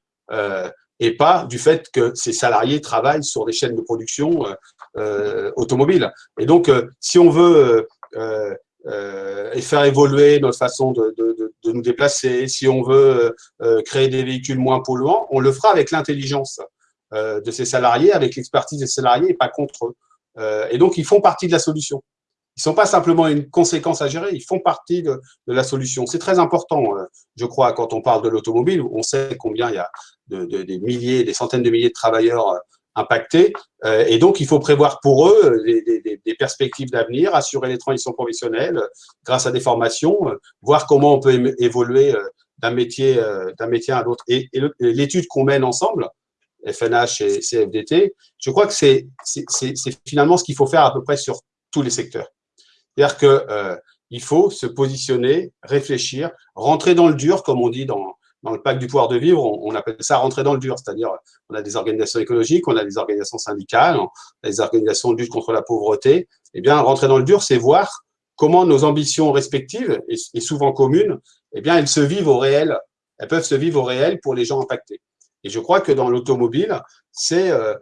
Speaker 5: et pas du fait que ces salariés travaillent sur des chaînes de production euh, euh automobiles. Et donc, euh, si on veut euh, faire évoluer notre façon de, de, de, nous déplacer, si on veut créer des véhicules moins polluants, on le fera avec l'intelligence de ces salariés, avec l'expertise des salariés et pas contre eux. et donc, ils font partie de la solution. Ils ne sont pas simplement une conséquence à gérer, ils font partie de, la solution. C'est très important, je crois, quand on parle de l'automobile, on sait combien il y a de, des milliers, des centaines de milliers de travailleurs euh, impactés. Euh, et donc, il faut prévoir pour eux des, perspectives d'avenir, assurer les transitions professionnelles grâce à des formations, euh, voir comment on peut évoluer d'un métier, métier à l'autre. Et, l'étude qu'on mène ensemble, FNH et CFDT, je crois que c'est finalement ce qu'il faut faire à peu près sur tous les secteurs. C'est-à-dire qu'il il faut se positionner, réfléchir, rentrer dans le dur, comme on dit dans, dans le pacte du pouvoir de vivre, on, appelle ça rentrer dans le dur, c'est-à-dire on a des organisations écologiques, on a des organisations syndicales, on a des organisations de lutte contre la pauvreté. Eh bien, rentrer dans le dur, c'est voir comment nos ambitions respectives, et, souvent communes, eh bien, elles se vivent au réel, elles peuvent se vivre au réel pour les gens impactés. Et je crois que dans l'automobile, c'est, euh,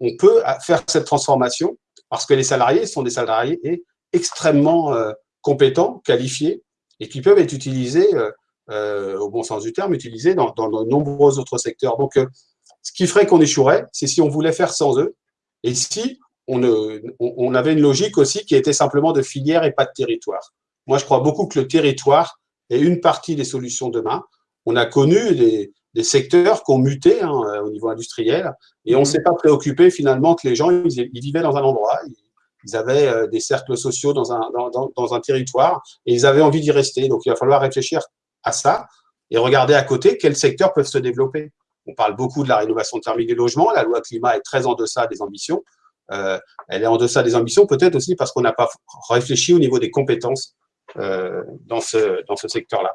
Speaker 5: on, peut faire cette transformation parce que les salariés sont des salariés extrêmement euh, compétents, qualifiés, et qui peuvent être utilisés euh, euh, au bon sens du terme, utilisés dans, de nombreux autres secteurs. Donc, ce qui ferait qu'on échouerait, c'est si on voulait faire sans eux, et si on, on, avait une logique aussi qui était simplement de filière et pas de territoire. Moi, je crois beaucoup que le territoire est une partie des solutions demain. On a connu des, des secteurs qui ont muté hein, au niveau industriel, et on ne mmh. s'est pas préoccupé finalement que les gens, ils, vivaient dans un endroit, ils, avaient euh, des cercles sociaux dans un, dans, dans un territoire, et ils avaient envie d'y rester. Donc, il va falloir réfléchir à ça et regarder à côté quels secteurs peuvent se développer. On parle beaucoup de la rénovation thermique des logements. La loi climat est très en deçà des ambitions. Euh, elle est en deçà des ambitions, peut-être aussi parce qu'on n'a pas réfléchi au niveau des compétences euh, dans ce, dans ce secteur-là.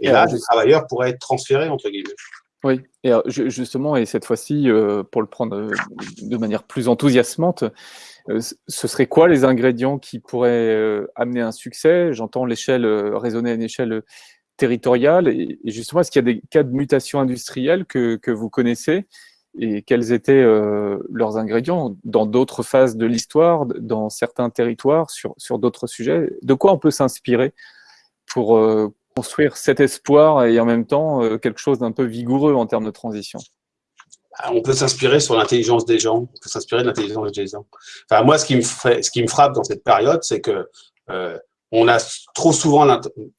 Speaker 5: Et là, les travailleurs pourraient être transférés, entre guillemets.
Speaker 1: Oui, et justement, et cette fois-ci, euh, pour le prendre de manière plus enthousiasmante, ce serait quoi les ingrédients qui pourraient amener un succès? J'entends l'échelle, raisonner à une échelle territoriale. Et, justement, est-ce qu'il y a des cas de mutation industrielle que, que vous connaissez? Et quels étaient euh, leurs ingrédients? Dans d'autres phases de l'histoire, dans certains territoires, sur, sur d'autres sujets? De quoi on peut s'inspirer pour euh, construire cet espoir et en même temps quelque chose d'un peu vigoureux en termes de transition
Speaker 5: ah, on peut s'inspirer sur l'intelligence des gens, s'inspirer de l'intelligence des gens. Enfin, moi, ce qui me, frappe dans cette période, c'est que on a trop souvent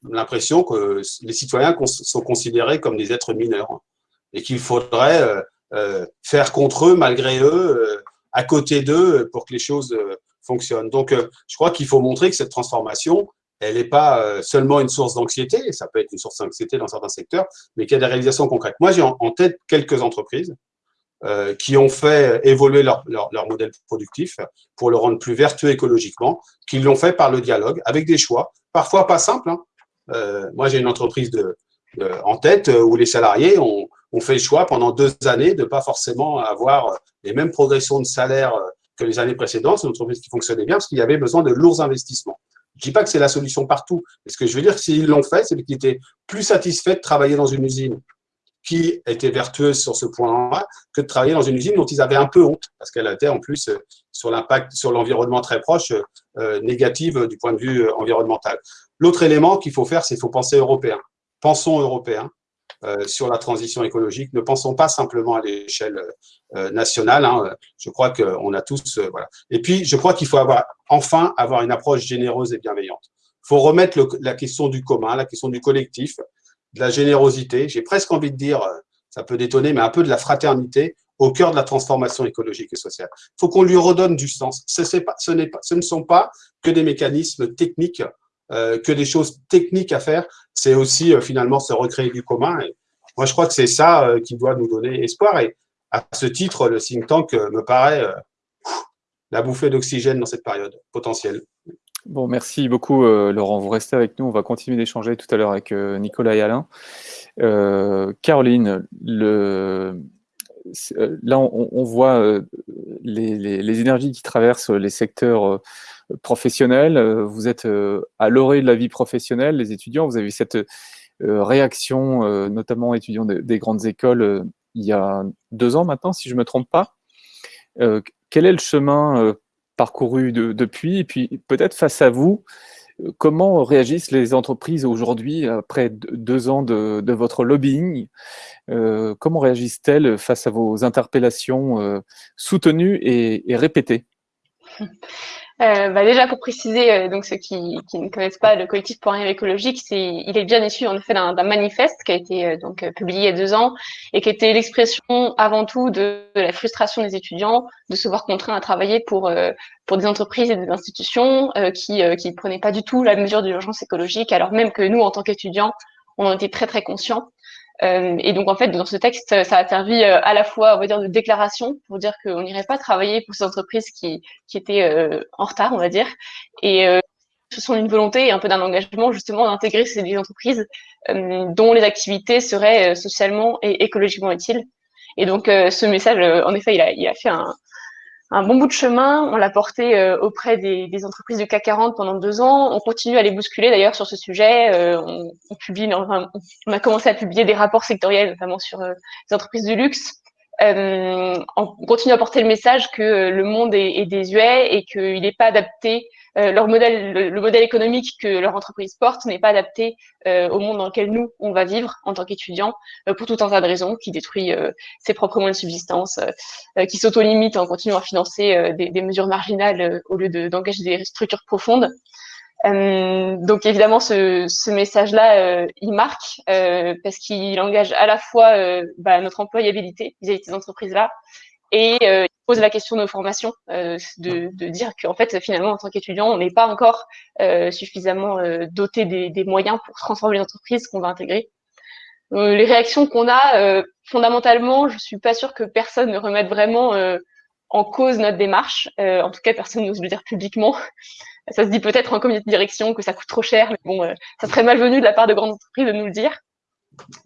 Speaker 5: l'impression que les citoyens sont considérés comme des êtres mineurs et qu'il faudrait euh, euh, faire contre eux, malgré eux, euh, à côté d'eux, pour que les choses fonctionnent. Donc, je crois qu'il faut montrer que cette transformation, elle n'est pas seulement une source d'anxiété, ça peut être une source d'anxiété dans certains secteurs, mais qu'il y a des réalisations concrètes. Moi, j'ai en tête quelques entreprises euh, qui ont fait évoluer leur, modèle productif pour le rendre plus vertueux écologiquement, qui l'ont fait par le dialogue, avec des choix, parfois pas simples. Hein. Euh, moi, j'ai une entreprise de, en tête où les salariés ont, ont, fait le choix pendant deux années de pas forcément avoir les mêmes progressions de salaire que les années précédentes. C'est une entreprise qui fonctionnait bien parce qu'il y avait besoin de lourds investissements. Je dis pas que c'est la solution partout, mais ce que je veux dire, s'ils l'ont fait, c'est qu'ils étaient plus satisfaits de travailler dans une usine qui était vertueuse sur ce point-là que de travailler dans une usine dont ils avaient un peu honte, parce qu'elle était en plus euh, sur l'impact sur l'environnement très proche, euh, négative du point de vue euh, environnemental. L'autre élément qu'il faut faire, c'est qu'il faut penser européen. Pensons européen sur la transition écologique. Ne pensons pas simplement à l'échelle euh, nationale. Hein. Je crois qu'on a tous... voilà. Et puis, je crois qu'il faut avoir, enfin avoir une approche généreuse et bienveillante. Il faut remettre le, la question du commun, la question du collectif, de la générosité, j'ai presque envie de dire, euh, ça peut détonner, mais un peu de la fraternité au cœur de la transformation écologique et sociale. Il faut qu'on lui redonne du sens. Ce, pas, ce, pas, ce, ne sont pas que des mécanismes techniques, euh, que des choses techniques à faire, c'est aussi euh, finalement se recréer du commun. Moi, je crois que c'est ça euh, qui doit nous donner espoir. Et à ce titre, le think tank me paraît la bouffée d'oxygène dans cette période potentielle.
Speaker 1: Bon, merci beaucoup Laurent. Vous restez avec nous. On va continuer d'échanger tout à l'heure avec Nicolas et Alain. Caroline, là on, voit les, énergies qui traversent les secteurs professionnels. Vous êtes à l'orée de la vie professionnelle, les étudiants. Vous avez eu cette réaction, notamment étudiants des grandes écoles, il y a deux ans maintenant, si je ne me trompe pas. quel est le chemin parcouru depuis? Et puis peut-être face à vous, comment réagissent les entreprises aujourd'hui, après deux ans de, votre lobbying? Euh, Comment réagissent-elles face à vos interpellations euh, soutenues et répétées?
Speaker 6: Euh, bah déjà pour préciser, euh, donc ceux qui, qui, ne connaissent pas le collectif pour un écologique, c'est, il est bien issu en effet d'un, manifeste qui a été euh, donc publié il y a deux ans et qui était l'expression avant tout de, de, la frustration des étudiants de se voir contraints à travailler pour pour des entreprises et des institutions qui qui prenaient pas du tout la mesure de l'urgence écologique, alors même que nous en tant qu'étudiants, on en était très très conscients. Euh, et donc en fait, dans ce texte, ça a servi euh, à la fois, on va dire, de déclaration pour dire qu'on n'irait pas travailler pour ces entreprises qui, qui étaient euh, en retard, on va dire, et ce sont une volonté et un peu d'un engagement justement d'intégrer ces entreprises dont les activités seraient socialement et écologiquement utiles. Et donc ce message, en effet, il a, il a fait un, un bon bout de chemin. On l'a porté euh, auprès des, entreprises du CAC 40 pendant deux ans. On continue à les bousculer d'ailleurs sur ce sujet. Euh, on, publie, on a commencé à publier des rapports sectoriels, notamment sur euh, les entreprises du luxe. On continue à porter le message que le monde est, désuet et qu'il n'est pas adapté euh, leur modèle, le, modèle économique que leur entreprise porte n'est pas adapté euh, au monde dans lequel nous, on va vivre en tant qu'étudiants, euh, pour tout un tas de raisons, qui détruit ses propres moyens de subsistance, qui s'auto-limite en continuant à financer des, des, mesures marginales au lieu d'engager des structures profondes. Euh, donc évidemment, ce, ce message-là, euh, il marque parce qu'il engage à la fois bah, notre employabilité vis-à-vis de ces entreprises-là et euh, il pose la question de nos formations, euh, de, de, dire qu'en fait, finalement, en tant qu'étudiant, on n'est pas encore euh, suffisamment euh, doté des, des, moyens pour transformer les entreprises qu'on va intégrer. Euh, les réactions qu'on a, fondamentalement, je suis pas sûre que personne ne remette vraiment en cause notre démarche. en tout cas, personne n'ose le dire publiquement. (laughs) Ça se dit peut-être en comité de direction que ça coûte trop cher, mais bon, ça serait malvenu de la part de grandes entreprises de nous le dire.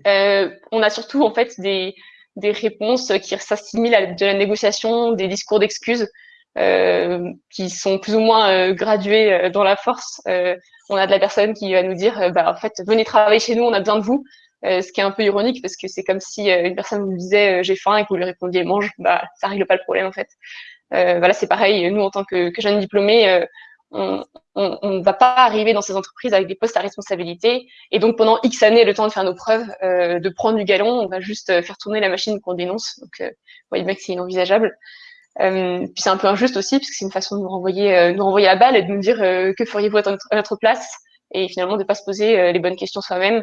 Speaker 6: on a surtout en fait des, des réponses qui s'assimilent à de la négociation, des discours d'excuses euh, qui sont plus ou moins euh, gradués euh, dans la force. Euh, on a de la personne qui va nous dire, bah, en fait, venez travailler chez nous, on a besoin de vous. Ce qui est un peu ironique parce que c'est comme si une personne vous disait j'ai faim et que vous lui répondiez mange, bah ça règle pas le problème en fait. voilà, c'est pareil. Nous en tant que, jeunes diplômés, on ne va pas arriver dans ces entreprises avec des postes à responsabilité. Et donc, pendant X années, le temps de faire nos preuves, euh, de prendre du galon, on va juste euh, faire tourner la machine qu'on dénonce. Donc, euh, vous voyez bien que c'est inenvisageable. Euh, puis c'est un peu injuste aussi, parce que c'est une façon de nous renvoyer, nous renvoyer la balle et de nous dire que feriez-vous à notre, place? Et finalement de pas se poser les bonnes questions soi-même.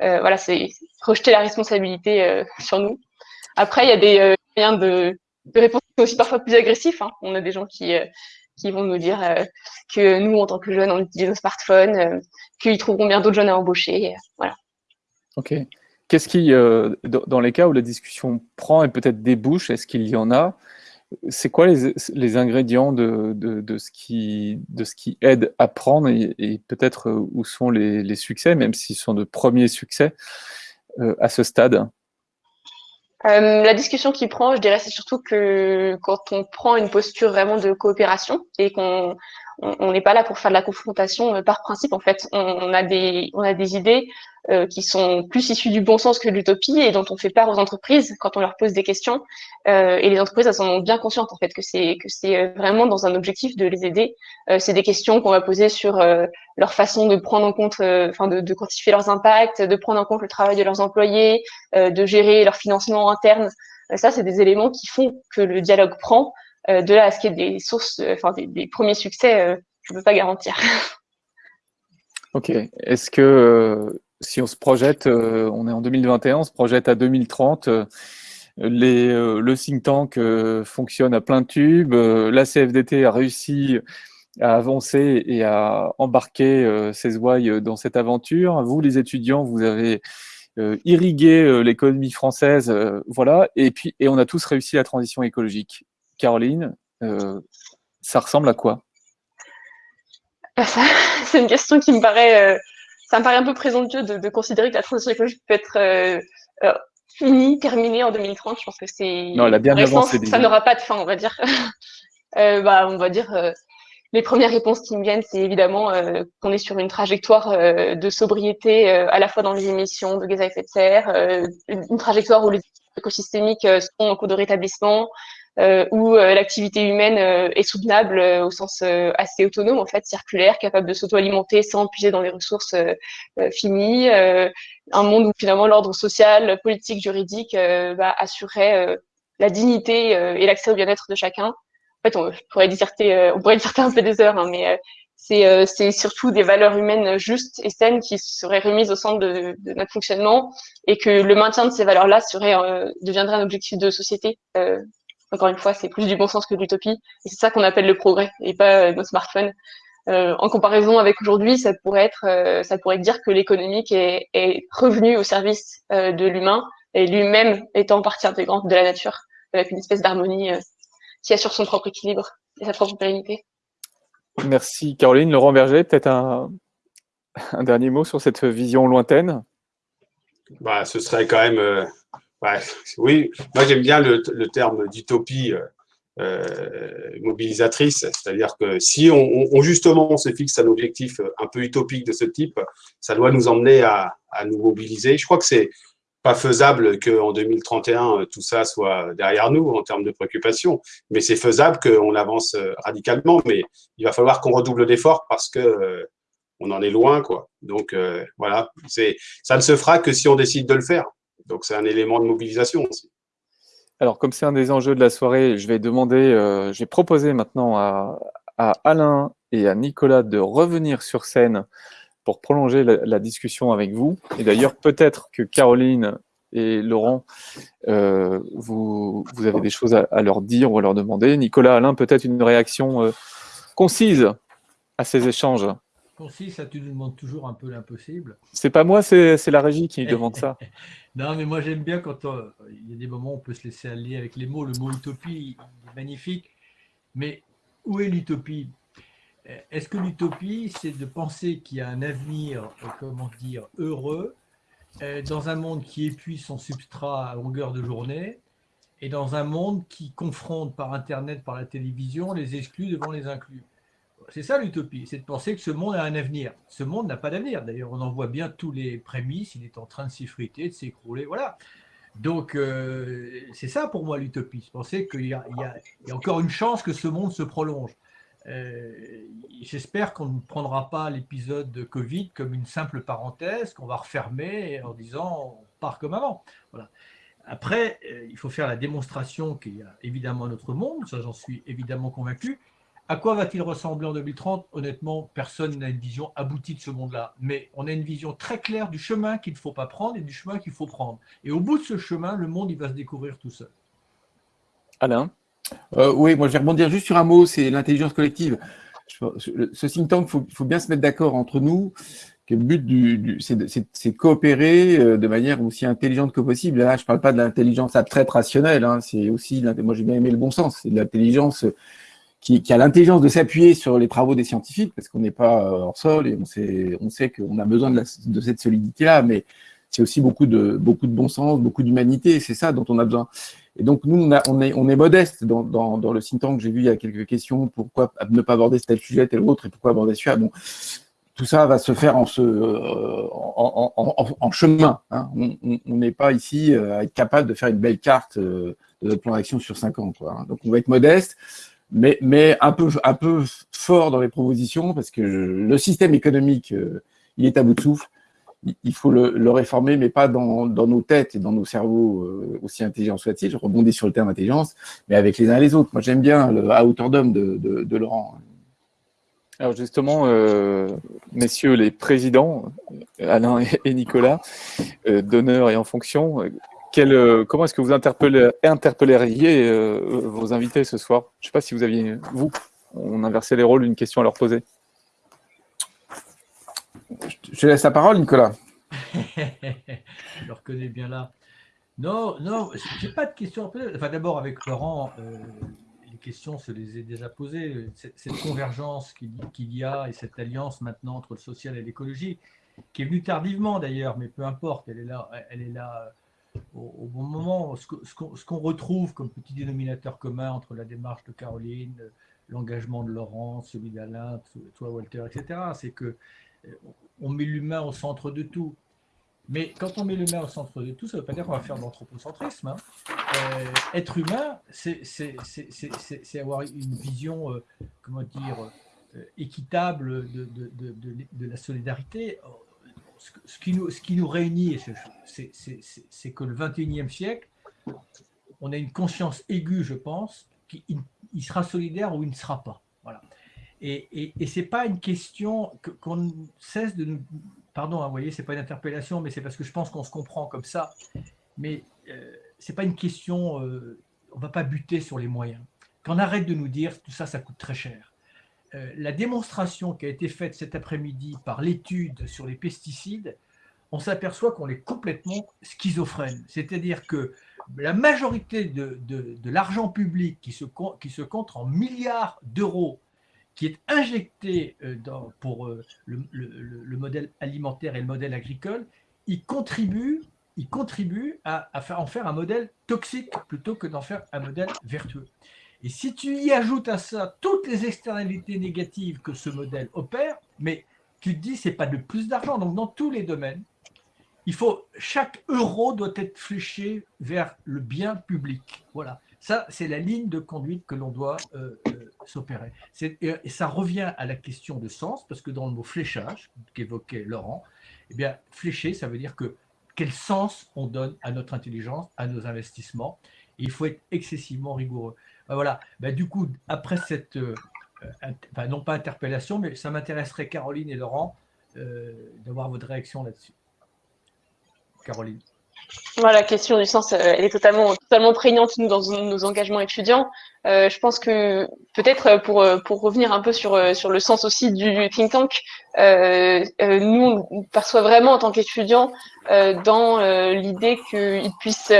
Speaker 6: Voilà, c'est projeter la responsabilité (laughs) sur nous. Après, il y a des moyens de, de réponse aussi parfois plus agressifs. Hein. On a des gens qui qui vont nous dire euh, que nous, en tant que jeunes, on utilise nos smartphones, euh, qu'ils trouveront bien d'autres jeunes à embaucher. Euh, voilà.
Speaker 1: Ok. Qu'est-ce qui, dans les cas où la discussion prend et peut-être débouche, est-ce qu'il y en a? C'est quoi les, ingrédients de, ce qui, aide à prendre et, peut-être où sont les, succès, même s'ils sont de premiers succès à ce stade?
Speaker 6: Euh, la discussion qui prend, je dirais, c'est surtout que quand on prend une posture vraiment de coopération et qu'on on n'est pas là pour faire de la confrontation euh, par principe. En fait, on, a des on a des idées euh, qui sont plus issues du bon sens que de l'utopie et dont on fait part aux entreprises quand on leur pose des questions. Euh, et les entreprises elles sont bien conscientes en fait que c'est que c'est euh, vraiment dans un objectif de les aider. Euh, c'est des questions qu'on va poser sur leur façon de prendre en compte, enfin de, de, quantifier leurs impacts, de prendre en compte le travail de leurs employés, de gérer leur financement interne. ça, c'est des éléments qui font que le dialogue prend. Euh, de là à ce qu'il y ait des sources, euh, enfin des, premiers succès, euh, je ne peux pas garantir. (laughs)
Speaker 1: Ok. Est-ce que si on se projette, on est en 2021, on se projette à 2030, les, le think tank fonctionne à plein tube, la CFDT a réussi à avancer et à embarquer ses ouailles dans cette aventure. Vous, les étudiants, vous avez irrigué l'économie française, voilà, et puis et on a tous réussi la transition écologique. Caroline, euh, ça ressemble à quoi?
Speaker 6: Bah, (laughs) C'est une question qui me paraît, euh, ça me paraît un peu présomptueux de, considérer que la transition écologique peut être euh, finie, terminée en 2030. Je pense que c'est
Speaker 1: non, elle a bien avancé.
Speaker 6: Ça n'aura pas de fin, on va dire. (laughs) bah, on va dire. les premières réponses qui me viennent, c'est évidemment qu'on est sur une trajectoire de sobriété à la fois dans les émissions de gaz à effet de serre, une, trajectoire où les écosystémiques sont en cours de rétablissement, où euh, l'activité humaine euh, est soutenable au sens assez autonome, en fait, circulaire, capable de s'auto-alimenter sans puiser dans les ressources finies. un monde où finalement l'ordre social, politique, juridique va assurer la dignité et l'accès au bien-être de chacun. En fait, on pourrait disserter, on pourrait disserter un peu des heures, hein, mais c'est surtout des valeurs humaines justes et saines qui seraient remises au centre de, de notre fonctionnement et que le maintien de ces valeurs-là serait deviendrait un objectif de société encore une fois, c'est plus du bon sens que de l'utopie. Et c'est ça qu'on appelle le progrès et pas euh, nos smartphones. Euh, en comparaison avec aujourd'hui, ça pourrait être, euh, ça pourrait dire que l'économique est, est, revenu au service euh, de l'humain et lui-même étant partie intégrante de la nature, avec une espèce d'harmonie qui assure son propre équilibre et sa propre pérennité.
Speaker 1: Merci Caroline. Laurent Berger, peut-être un, un, dernier mot sur cette vision lointaine?
Speaker 5: Bah, Ce serait quand même oui, moi j'aime bien le, terme d'utopie euh, euh, mobilisatrice, c'est-à-dire que si on, justement on se fixe un objectif un peu utopique de ce type, ça doit nous emmener à, nous mobiliser. Je crois que c'est pas faisable qu'en 2031 tout ça soit derrière nous en termes de préoccupation, mais c'est faisable qu'on avance radicalement, mais il va falloir qu'on redouble d'efforts parce que euh, on en est loin, quoi. Donc voilà, c'est ça ne se fera que si on décide de le faire. Donc, c'est un élément de mobilisation aussi.
Speaker 1: Alors, comme c'est un des enjeux de la soirée, je vais demander, euh, je vais proposer maintenant à, Alain et à Nicolas de revenir sur scène pour prolonger la, discussion avec vous. Et d'ailleurs, peut-être que Caroline et Laurent, euh, vous, vous, avez des choses à, leur dire ou à leur demander. Nicolas, Alain, peut-être une réaction euh, concise à ces échanges
Speaker 2: Concise, ça tu nous demandes toujours un peu l'impossible.
Speaker 1: C'est pas moi, c'est la régie qui demande ça. (laughs)
Speaker 2: non, mais moi j'aime bien quand il y a des moments où on peut se laisser aller avec les mots. Le mot utopie est magnifique, mais où est l'utopie? Est-ce que l'utopie, c'est de penser qu'il y a un avenir, euh, comment dire, heureux, euh, dans un monde qui épuise son substrat à longueur de journée, et dans un monde qui confronte par Internet, par la télévision, les exclus devant les inclus? C'est ça l'utopie, c'est de penser que ce monde a un avenir. Ce monde n'a pas d'avenir. D'ailleurs, on en voit bien tous les prémices. Il est en train de s'effriter, de s'écrouler. Voilà. Donc, euh, c'est ça pour moi l'utopie. Penser qu'il y, a encore une chance que ce monde se prolonge. J'espère qu'on ne prendra pas l'épisode de Covid comme une simple parenthèse qu'on va refermer en disant on part comme avant. Voilà. Après, il faut faire la démonstration qu'il y a évidemment un autre monde, ça j'en suis évidemment convaincu, à quoi va-t-il ressembler en 2030 Honnêtement, personne n'a une vision aboutie de ce monde-là. Mais on a une vision très claire du chemin qu'il ne faut pas prendre et du chemin qu'il faut prendre. Et au bout de ce chemin, le monde, il va se découvrir tout seul.
Speaker 1: Alain?
Speaker 3: Euh, Oui, moi je vais rebondir juste sur un mot, c'est l'intelligence collective. Ce think tank, il faut, bien se mettre d'accord entre nous que le but, du, c'est de, coopérer euh, de manière aussi intelligente que possible. Là, je ne parle pas de l'intelligence abstraite rationnelle, hein, c'est aussi, moi j'ai bien aimé le bon sens, c'est de l'intelligence qui, a l'intelligence de s'appuyer sur les travaux des scientifiques, parce qu'on n'est pas euh, hors sol et on sait, on sait qu'on a besoin de, de cette solidité-là, mais c'est aussi beaucoup de, beaucoup de bon sens, beaucoup d'humanité, c'est ça dont on a besoin. Et donc, nous, on, a, on, est, on est modeste dans, dans, dans le think tank. J'ai vu il y a quelques questions, pourquoi ne pas aborder tel sujet, tel autre, et pourquoi aborder celui-là. Bon, tout ça va se faire en, ce, euh, en, en, en, chemin. Hein. On n'est pas ici euh, à être capable de faire une belle carte de notre plan d'action sur cinq ans. Quoi. Hein. Donc, on va être modeste mais, mais un, peu, un peu fort dans les propositions, parce que le système économique, euh, il est à bout de souffle. Il faut le, le réformer, mais pas dans, dans, nos têtes et dans nos cerveaux, euh, aussi intelligents soient-ils. Je rebondis sur le terme intelligence, mais avec les uns et les autres. Moi, j'aime bien le à hauteur d'homme de, Laurent.
Speaker 1: Alors justement, euh, messieurs les présidents, Alain et Nicolas, euh, d'honneur et en fonction, euh, comment est-ce que vous interpelleriez euh, vos invités ce soir? Je ne sais pas si vous aviez, vous, on inversait les rôles, une question à leur poser.
Speaker 3: Je te laisse la parole, Nicolas. (laughs)
Speaker 2: je le reconnais bien là. Non, non, je n'ai pas de questions à poser. Enfin, d'abord, avec Laurent, euh, les questions, se les ai déjà posées. Cette, convergence qu'il y a et cette alliance maintenant entre le social et l'écologie, qui est venue tardivement d'ailleurs, mais peu importe, elle est là, elle est là au, bon moment. Ce qu'on retrouve comme petit dénominateur commun entre la démarche de Caroline, l'engagement de Laurent, celui d'Alain, toi Walter, etc., c'est que euh, on met l'humain au centre de tout. Mais quand on met l'humain au centre de tout, ça ne veut pas dire qu'on va faire de l'anthropocentrisme. Hein. Euh, être humain, c'est avoir une vision, euh, comment dire, équitable de, la solidarité ce qui nous, ce qui nous réunit, c'est que le 21e siècle, on a une conscience aiguë, je pense, qu'il il sera solidaire ou il ne sera pas. Voilà. Et, et, ce n'est pas une question qu'on cesse de nous... Pardon, hein, vous voyez, ce n'est pas une interpellation, mais c'est parce que je pense qu'on se comprend comme ça. Mais euh, ce n'est pas une question... Euh, on ne va pas buter sur les moyens. Qu'on arrête de nous dire tout ça, ça coûte très cher. Euh, la démonstration qui a été faite cet après-midi par l'étude sur les pesticides, on s'aperçoit qu'on est complètement schizophrène. C'est-à-dire que la majorité de, l'argent public qui se, qui se compte en milliards d'euros, qui est injecté euh, pour euh, le, modèle alimentaire et le modèle agricole, il contribue, il contribue à, à faire, en faire un modèle toxique plutôt que d'en faire un modèle vertueux. Et si tu y ajoutes à ça toutes les externalités négatives que ce modèle opère, mais tu te dis c'est pas de plus d'argent. Donc dans tous les domaines, il faut chaque euro doit être fléché vers le bien public. Voilà. Ça, c'est la ligne de conduite que l'on doit euh, euh, s'opérer. Et ça revient à la question de sens, parce que dans le mot fléchage, qu'évoquait Laurent, eh bien, flécher, ça veut dire que quel sens on donne à notre intelligence, à nos investissements. Et il faut être excessivement rigoureux. Bah, voilà. Bah, du coup, après cette, euh, non pas interpellation, mais ça m'intéresserait, Caroline et Laurent, euh, d'avoir votre réaction là-dessus. Caroline.
Speaker 6: Voilà, la question du sens, euh, elle est totalement, totalement prégnante nous, dans nos engagements étudiants. je pense que peut-être pour, revenir un peu sur, sur le sens aussi du, think tank, nous, on perçoit vraiment en tant qu'étudiants dans l'idée qu'ils puissent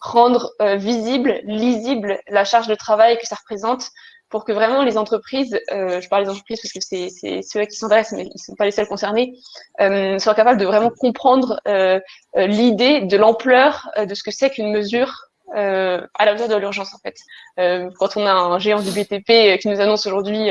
Speaker 6: rendre euh, visible, lisible la charge de travail que ça représente pour que vraiment les entreprises, euh, je parle des entreprises parce que c'est ceux qui s'adressent, mais ils ne sont pas les seuls concernés, euh, soient capables de vraiment comprendre euh, euh, l'idée de l'ampleur de ce que c'est qu'une mesure à la hauteur de l'urgence en fait. quand on a un géant du BTP qui nous annonce aujourd'hui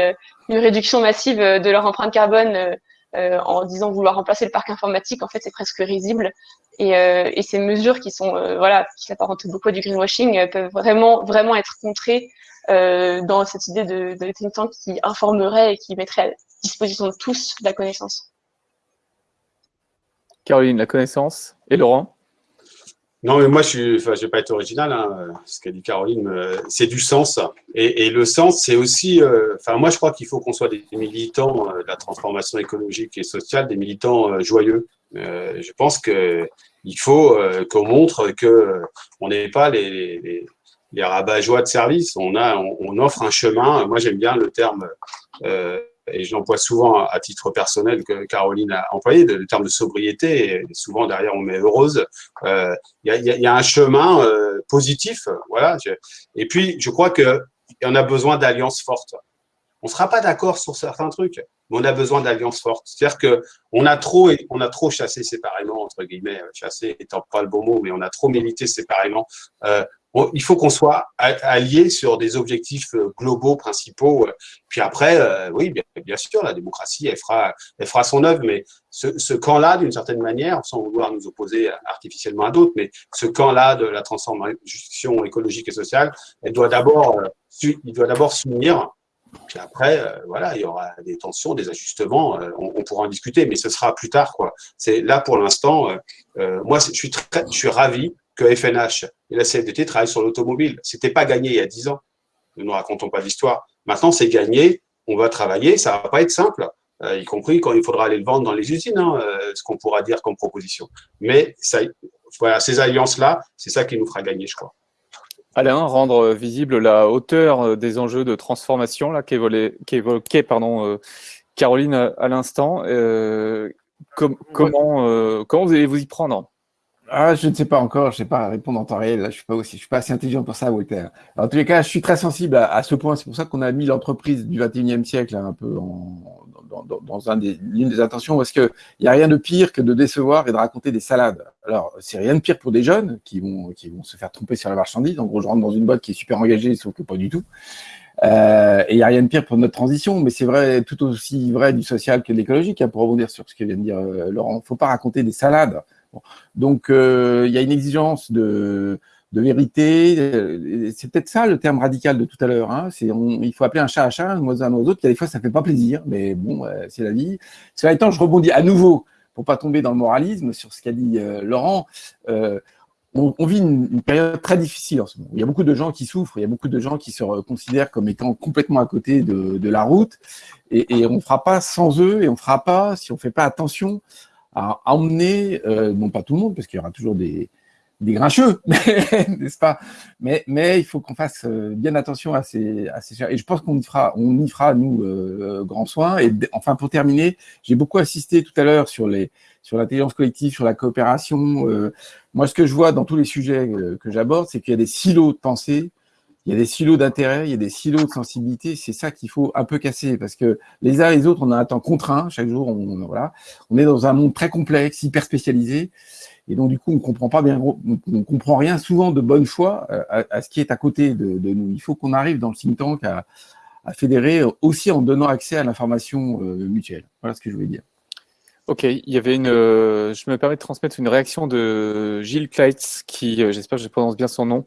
Speaker 6: une réduction massive de leur empreinte carbone euh, en disant vouloir remplacer le parc informatique, en fait, c'est presque risible. Et, euh, ces mesures qui sont, euh, voilà, qui s'apparentent beaucoup à du greenwashing, peuvent vraiment, vraiment être contrées dans cette idée de, de qui informerait et qui mettrait à disposition de tous la connaissance.
Speaker 1: Caroline, la connaissance. Et Laurent?
Speaker 5: Non, mais moi, je ne vais pas être original. Hein, ce qu'a dit Caroline, euh, c'est du sens. Et, le sens, c'est aussi. Euh, enfin, moi, je crois qu'il faut qu'on soit des militants euh, de la transformation écologique et sociale, des militants joyeux. je pense que il faut qu'on montre que on n'est pas les, les, les de service. On a, on, offre un chemin. Moi, j'aime bien le terme et je l'emploie souvent à titre personnel que Caroline a employé, le terme de sobriété, souvent derrière on met heureuse, euh, il y, a, un chemin euh, positif, voilà. Et puis, je crois qu'il y en a besoin d'alliances fortes. On ne sera pas d'accord sur certains trucs, mais on a besoin d'alliances fortes. C'est-à-dire qu'on a trop, a trop chassé séparément, entre guillemets, chassé étant pas le bon mot, mais on a trop milité séparément. Euh, il faut qu'on soit alliés sur des objectifs euh, globaux, principaux. Puis après, euh, oui, bien, sûr, la démocratie, elle fera, elle fera son œuvre, mais ce, camp-là, d'une certaine manière, sans vouloir nous opposer artificiellement à d'autres, mais ce camp-là de la transformation écologique et sociale, elle doit d'abord, euh, il doit d'abord s'unir. Puis après, voilà, il y aura des tensions, des ajustements, on, pourra en discuter, mais ce sera plus tard, quoi. C'est là pour l'instant. moi, je suis très, je suis ravi que FNH et la CFDT travaillent sur l'automobile. C'était pas gagné il y a 10 ans. Ne nous racontons pas d'histoire. Maintenant, c'est gagné. On va travailler. Ça va pas être simple, euh, y compris quand il faudra aller le vendre dans les usines, hein, euh, ce qu'on pourra dire comme proposition. Mais ça, voilà, ces alliances-là, c'est ça qui nous fera gagner, je crois.
Speaker 1: Alain, rendre visible la hauteur euh, des enjeux de transformation qu'évoquait pardon, Caroline à, l'instant. comment, comment vous allez vous y prendre?
Speaker 3: Ah, je ne sais pas encore, je ne sais pas répondre en temps réel. Là, je suis pas aussi, suis pas assez intelligent pour ça, Walter. En tous les cas, je suis très sensible à, ce point. C'est pour ça qu'on a mis l'entreprise du 21e siècle un peu en, dans, dans, un des, des intentions, parce qu'il n'y a rien de pire que de décevoir et de raconter des salades. Alors, c'est rien de pire pour des jeunes qui vont, qui vont se faire tromper sur la marchandise. En gros, je rentre dans une boîte qui est super engagée, sauf que pas du tout. Euh, et il n'y a rien de pire pour notre transition, mais c'est vrai, tout aussi vrai du social que de l'écologique, hein, pour rebondir sur ce que vient de dire euh, Laurent. Il ne faut pas raconter des salades. Donc, euh, il y a une exigence de, vérité. Euh, c'est peut-être ça le terme radical de tout à l'heure. Hein. Il faut appeler un chat à chat, un oiseau à un oiseau. Des fois, ça ne fait pas plaisir, mais bon, euh, c'est la vie. Cela étant, je rebondis à nouveau pour pas tomber dans le moralisme sur ce qu'a dit Laurent. on, vit une, période très difficile en ce moment. Il y a beaucoup de gens qui souffrent, il y a beaucoup de gens qui se considèrent comme étant complètement à côté de, la route, et on ne fera pas sans eux, et on ne fera pas si on ne fait pas attention à emmener, euh, non pas tout le monde, parce qu'il y aura toujours des, des grincheux, (laughs) n'est-ce pas? Mais, mais il faut qu'on fasse euh, bien attention à ces, à ces et je pense qu'on y fera, on y fera nous euh, grand soin. Et enfin pour terminer, j'ai beaucoup assisté tout à l'heure sur les sur l'intelligence collective, sur la coopération. moi, ce que je vois dans tous les sujets que j'aborde, c'est qu'il y a des silos de pensée il y a des silos d'intérêt, il y a des silos de sensibilité. C'est ça qu'il faut un peu casser parce que les uns et les autres, on a un temps contraint. Chaque jour, on, voilà, on est dans un monde très complexe, hyper spécialisé. Et donc, du coup, on comprend pas bien, on comprend rien souvent de bonne foi euh, à, ce qui est à côté de, nous. Il faut qu'on arrive dans le think tank à, fédérer aussi en donnant accès à l'information euh, mutuelle. Voilà ce que je voulais dire.
Speaker 1: Ok, il y avait une. Euh, je me permets de transmettre une réaction de Gilles Kleitz, qui, euh, j'espère que je prononce bien son nom,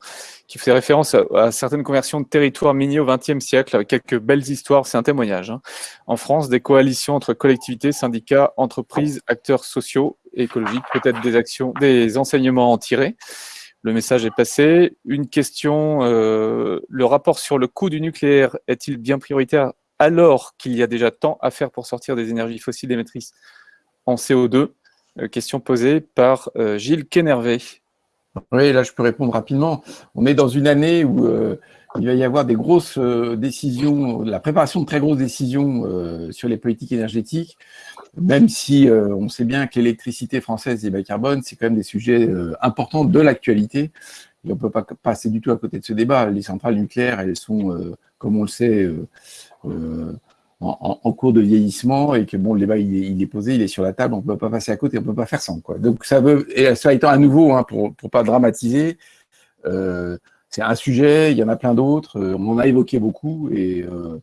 Speaker 1: qui fait référence à, certaines conversions de territoires miniers au XXe siècle, avec quelques belles histoires. C'est un témoignage. Hein. En France, des coalitions entre collectivités, syndicats, entreprises, acteurs sociaux et écologiques, peut-être des actions, des enseignements à en tirer. Le message est passé. Une question euh, le rapport sur le coût du nucléaire est-il bien prioritaire alors qu'il y a déjà tant à faire pour sortir des énergies fossiles émettrices en CO2 euh, Question posée par euh, Gilles Kenervé.
Speaker 3: Oui, là je peux répondre rapidement. On est dans une année où euh, il va y avoir des grosses décisions, la préparation de très grosses décisions sur les politiques énergétiques, même si on sait bien que l'électricité française et bas carbone, c'est quand même des sujets importants de l'actualité. on ne peut pas passer du tout à côté de ce débat. Les centrales nucléaires, elles sont, comme on le sait, en, cours de vieillissement et que bon, le débat il est, posé, il est sur la table, on ne peut pas passer à côté, on ne peut pas faire sans. Quoi. Donc ça veut, et ça étant à nouveau, hein, pour ne pas dramatiser, euh, c'est un sujet, il y en a plein d'autres, euh, on en a évoqué beaucoup et euh,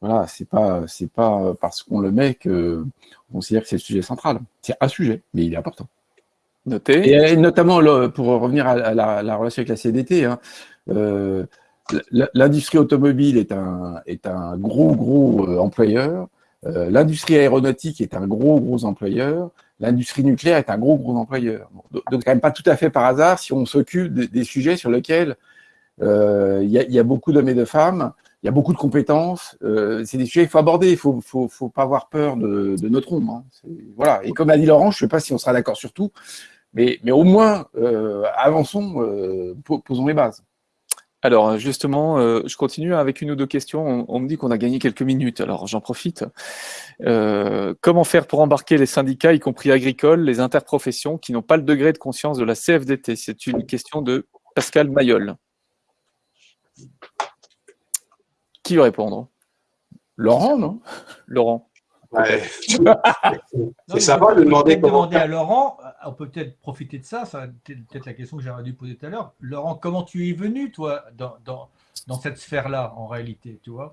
Speaker 3: voilà, c'est pas c'est pas parce qu'on le met qu'on considère que c'est le sujet central. C'est un sujet, mais il est important.
Speaker 1: Noté.
Speaker 3: Et, notamment pour revenir à, la, relation avec la CDT, hein, l'industrie automobile est un, est un gros, gros euh, employeur. Euh, l'industrie aéronautique est un gros, gros employeur. L'industrie nucléaire est un gros, gros employeur. Donc, quand même pas tout à fait par hasard si on s'occupe des, sujets sur lesquels euh, il y, a beaucoup d'hommes et de femmes, il y a beaucoup de compétences. c'est des sujets qu'il faut aborder. Il ne faut, faut, pas avoir peur de, notre ombre. Hein. Voilà. Et comme a dit Laurent, je ne sais pas si on sera d'accord sur tout, mais, mais au moins, avançons, posons les bases.
Speaker 1: Alors justement, euh, je continue avec une ou deux questions. On, me dit qu'on a gagné quelques minutes, alors j'en profite. Euh, comment faire pour embarquer les syndicats, y compris agricoles, les interprofessions, qui n'ont pas le degré de conscience de la CFDT C'est une question de Pascal Mayol. Qui veut répondre?
Speaker 3: Laurent, non?
Speaker 1: Laurent.
Speaker 5: Ouais.
Speaker 2: c'est sympa de demander, demander à Laurent, euh, on peut peut-être profiter de ça, ça peut-être la question que j'aurais dû poser tout à l'heure. Laurent, comment tu es venu, toi, dans, dans, dans cette sphère-là, en réalité, tu vois?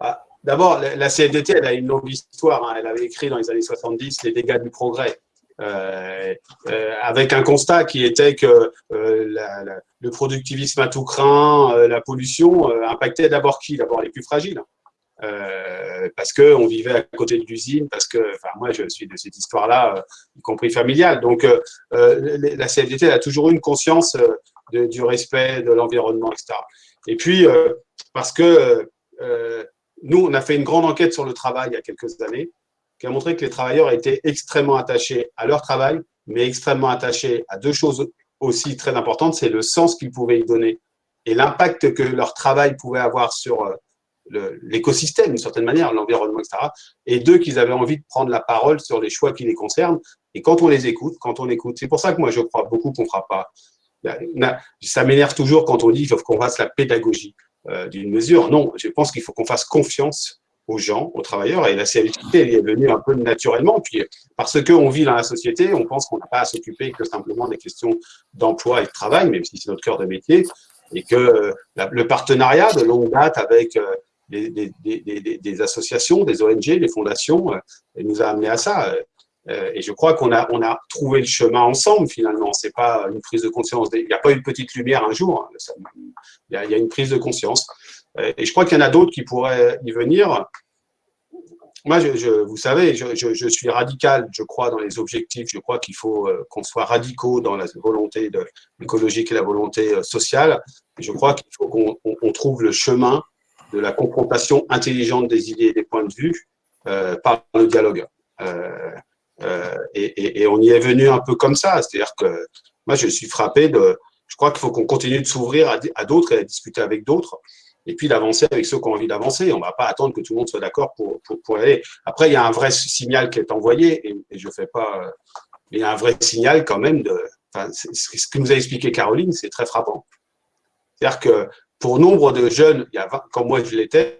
Speaker 5: Ah, D'abord, la CFDT, elle a une longue histoire. Hein. Elle avait écrit dans les années 70 Les dégâts du progrès. Euh, euh, avec un constat qui était que le productivisme à tout craint, la pollution, impactait d'abord qui? D'abord les plus fragiles. Euh, parce qu'on vivait à côté de l'usine, parce que, enfin, moi, je suis de cette histoire-là, euh, y compris familiale. Donc, euh, la CFDT a toujours eu une conscience du respect de l'environnement, etc. Et puis, parce que nous, on a fait une grande enquête sur le travail il y a quelques années, qui a montré que les travailleurs étaient extrêmement attachés à leur travail, mais extrêmement attachés à deux choses aussi très importantes, c'est le sens qu'ils pouvaient y donner et l'impact que leur travail pouvait avoir sur l'écosystème, d'une certaine manière, l'environnement, etc. Et deux, qu'ils avaient envie de prendre la parole sur les choix qui les concernent. Et quand on les écoute, quand on écoute, c'est pour ça que moi je crois beaucoup qu'on ne fera pas. Ça m'énerve toujours quand on dit qu'il faut qu'on fasse la pédagogie euh, d'une mesure. Non, je pense qu'il faut qu'on fasse confiance aux gens, aux travailleurs, et la elle est venue un peu naturellement, puis parce qu'on vit dans la société, on pense qu'on n'a pas à s'occuper que simplement des questions d'emploi et de travail, même si c'est notre cœur de métier, et que euh, le partenariat de longue date avec euh, des, associations, des ONG, des fondations, euh, nous a amené à ça. Euh, et je crois qu'on a, trouvé le chemin ensemble, finalement. C'est pas une prise de conscience. Il n'y a pas une petite lumière un jour. Hein. Il y a, une prise de conscience. Euh, et je crois qu'il y en a d'autres qui pourraient y venir. Moi, vous savez, je, suis radical, je crois, dans les objectifs. Je crois qu'il faut qu'on soit radicaux dans la volonté écologique et la volonté sociale. je crois qu'il faut qu'on trouve le chemin de la confrontation intelligente des idées et des points de vue euh, par le dialogue. Euh, euh, et, on y est venu un peu comme ça, c'est-à-dire que moi je suis frappé de, je crois qu'il faut qu'on continue de s'ouvrir à, d'autres et à discuter avec d'autres, et puis d'avancer avec ceux qui ont envie d'avancer. On ne va pas attendre que tout le monde soit d'accord pour, pour, aller. Après, il y a un vrai signal qui est envoyé, et, je fais pas, il y a un vrai signal quand même de, ce que nous a expliqué Caroline, c'est très frappant. C'est-à-dire que pour nombre de jeunes, il comme moi je l'étais,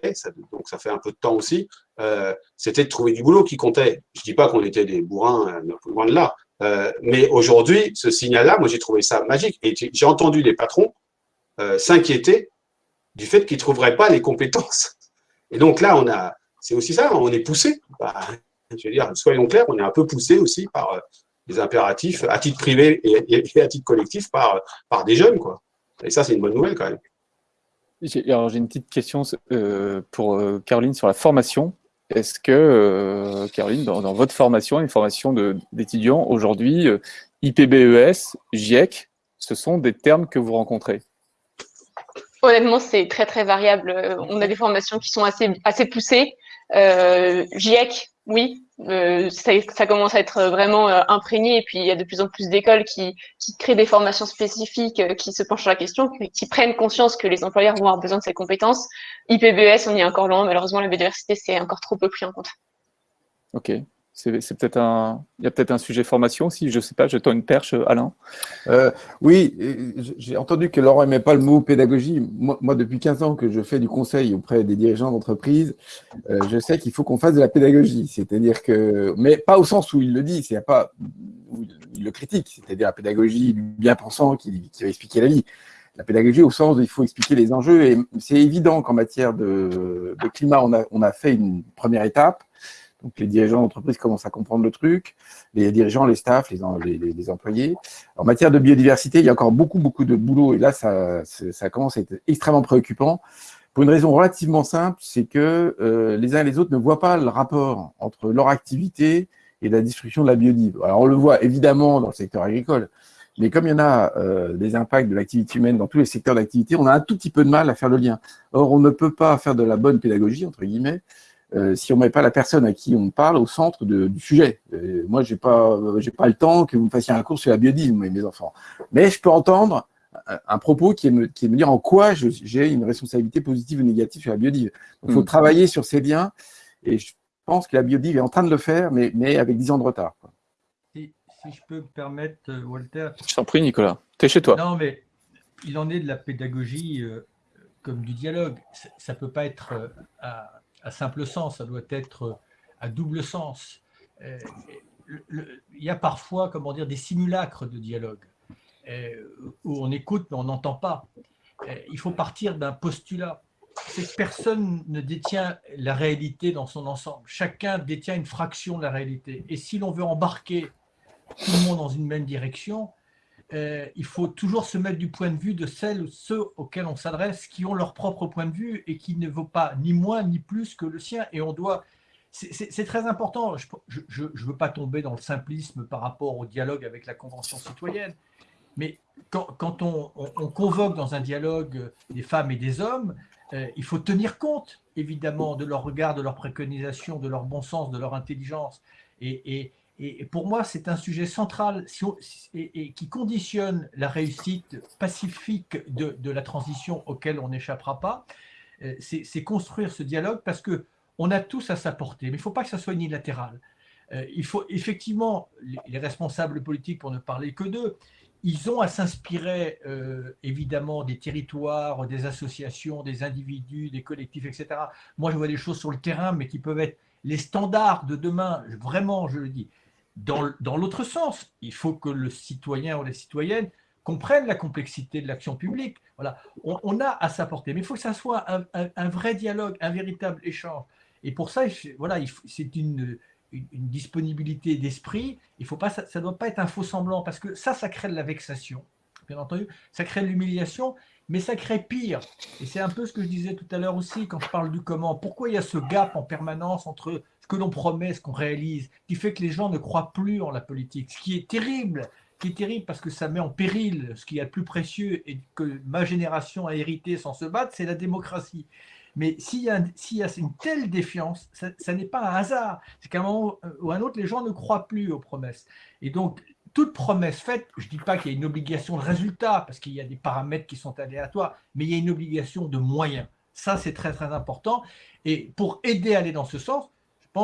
Speaker 5: donc ça fait un peu de temps aussi, euh, c'était de trouver du boulot qui comptait. Je dis pas qu'on était des bourrins, euh, loin de là. Euh, mais aujourd'hui, ce signal-là, moi j'ai trouvé ça magique. Et j'ai entendu les patrons s'inquiéter du fait qu'ils ne trouveraient pas les compétences. Et donc là, on a, c'est aussi ça, on est poussé. Bah, je veux dire, soyons clairs, on est un peu poussé aussi par les impératifs, à titre privé et, et, à titre collectif, par, par des jeunes. Quoi. Et ça, c'est une bonne nouvelle quand même.
Speaker 1: J'ai une petite question euh, pour euh, Caroline sur la formation. Est-ce que, euh, Caroline, dans, votre formation, une formation d'étudiants, aujourd'hui, IPBES, GIEC, ce sont des termes que vous rencontrez?
Speaker 6: Honnêtement, c'est très, très variable. On a des formations qui sont assez, assez poussées. GIEC, oui, euh, ça, commence à être vraiment euh, imprégné et puis il y a de plus en plus d'écoles qui, qui, créent des formations spécifiques euh, qui se penchent sur la question, qui, prennent conscience que les employeurs vont avoir besoin de ces compétences. IPBES, on y est encore loin, malheureusement la biodiversité c'est encore trop peu pris en compte.
Speaker 1: Ok, c'est peut-être un, il y a peut-être un sujet formation aussi, je ne sais pas, je tends une perche, Alain.
Speaker 3: Euh, oui, j'ai entendu que Laurent n'aimait pas le mot pédagogie. Moi, depuis 15 ans que je fais du conseil auprès des dirigeants d'entreprise, euh, je sais qu'il faut qu'on fasse de la pédagogie. C'est-à-dire que, mais pas au sens où il le dit, c'est pas où il le critique, c'est-à-dire la pédagogie du bien-pensant qui, va expliquer la vie. La pédagogie au sens où il faut expliquer les enjeux. Et c'est évident qu'en matière de, climat, on a fait une première étape Donc les dirigeants d'entreprise commencent à comprendre le truc, les dirigeants, les staffs, les, employés. En matière de biodiversité, il y a encore beaucoup, beaucoup de boulot, et là, ça, ça commence à être extrêmement préoccupant. Pour une raison relativement simple, c'est que euh, les uns et les autres ne voient pas le rapport entre leur activité et la destruction de la biodiversité. Alors on le voit évidemment dans le secteur agricole, mais comme il y en a euh, des impacts de l'activité humaine dans tous les secteurs d'activité, on a un tout petit peu de mal à faire le lien. Or, on ne peut pas faire de la bonne pédagogie, entre guillemets, euh, si on ne met pas la personne à qui on parle au centre du sujet. Euh, moi, je n'ai pas, pas le temps que vous me fassiez un cours sur la biodiversité, mes enfants. Mais je peux entendre un, propos qui est, me, qui est me dire en quoi j'ai une responsabilité positive ou négative sur la biodiversité. Il faut mm. travailler sur ces liens, et je pense que la biodiversité est en train de le faire, mais, mais avec 10 ans de retard
Speaker 2: si je peux me permettre, euh, Walter.
Speaker 1: Je t'en prie, Nicolas. Tu es chez toi.
Speaker 2: Non, mais il en est de la pédagogie euh, comme du dialogue. Ça ne peut pas être euh, à, simple sens, ça doit être à double sens. il y a parfois, comment dire, des simulacres de dialogue où on écoute mais on n'entend pas. il faut partir d'un postulat. C'est que personne ne détient la réalité dans son ensemble. Chacun détient une fraction de la réalité. Et si l'on veut embarquer tout le monde dans une même direction, euh, il faut toujours se mettre du point de vue de celles ou ceux auxquels on s'adresse, qui ont leur propre point de vue et qui ne vaut pas ni moins ni plus que le sien. Et on doit. C'est très important. Je ne veux pas tomber dans le simplisme par rapport au dialogue avec la Convention citoyenne, mais quand, on, convoque dans un dialogue des femmes et des hommes, euh, il faut tenir compte, évidemment, de leur regard, de leurs préconisations, de leur bon sens, de leur intelligence. et pour moi, c'est un sujet central et, qui conditionne la réussite pacifique de, la transition auquel on n'échappera pas. Euh, c'est construire ce dialogue parce que on a tous à sa portée, mais il ne faut pas que ça soit unilatéral. Euh, il faut effectivement, les responsables politiques, pour ne parler que d'eux, ils ont à s'inspirer euh, évidemment des territoires, des associations, des individus, des collectifs, etc. Moi, je vois des choses sur le terrain, mais qui peuvent être les standards de demain, vraiment, je le dis. Dans, l'autre sens, il faut que le citoyen ou la citoyenne comprenne la complexité de l'action publique. Voilà, on, a à sa portée, mais il faut que ça soit un, vrai dialogue, un véritable échange. Et pour ça, voilà, c'est une, disponibilité d'esprit. Ça ne doit pas être un faux semblant, parce que ça, ça crée de la vexation, bien entendu, ça crée de l'humiliation, mais ça crée pire. Et c'est un peu ce que je disais tout à l'heure aussi, quand je parle du comment. Pourquoi il y a ce gap en permanence entre que l'on promet, ce qu'on réalise, qui fait que les gens ne croient plus en la politique, ce qui est terrible, qui est terrible parce que ça met en péril ce qui est le plus précieux et que ma génération a hérité sans se battre, c'est la démocratie. Mais s'il y, a, y a une telle défiance, ça, n'est pas un hasard. C'est qu'à un moment ou à un autre, les gens ne croient plus aux promesses. Et donc, toute promesse faite, je ne dis pas qu'il y a une obligation de résultat, parce qu'il y a des paramètres qui sont aléatoires, mais il y a une obligation de moyens. Ça, c'est très, très important. Et pour aider à aller dans ce sens,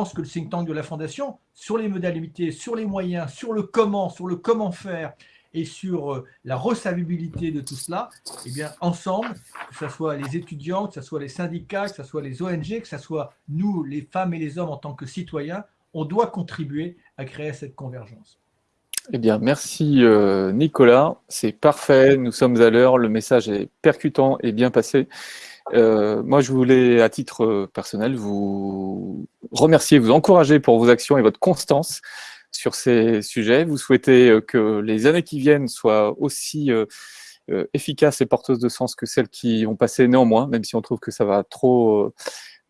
Speaker 2: que le think tank de la Fondation, sur les modalités, sur les moyens, sur le comment, sur le comment faire et sur euh, la recevabilité de tout cela, eh bien, ensemble, que ce soit les étudiants, que ce soit les syndicats, que ce soit les ONG, que ce soit nous, les femmes et les hommes en tant que citoyens, on doit contribuer à créer cette convergence.
Speaker 1: Eh bien, merci euh, Nicolas, c'est parfait, nous sommes à l'heure, le message est percutant et bien passé. Euh, moi, je voulais, à titre euh, personnel, vous remercier, vous encourager pour vos actions et votre constance sur ces sujets. Vous souhaitez euh, que les années qui viennent soient aussi efficaces et porteuses de sens que celles qui ont passé néanmoins, même si on trouve que ça va trop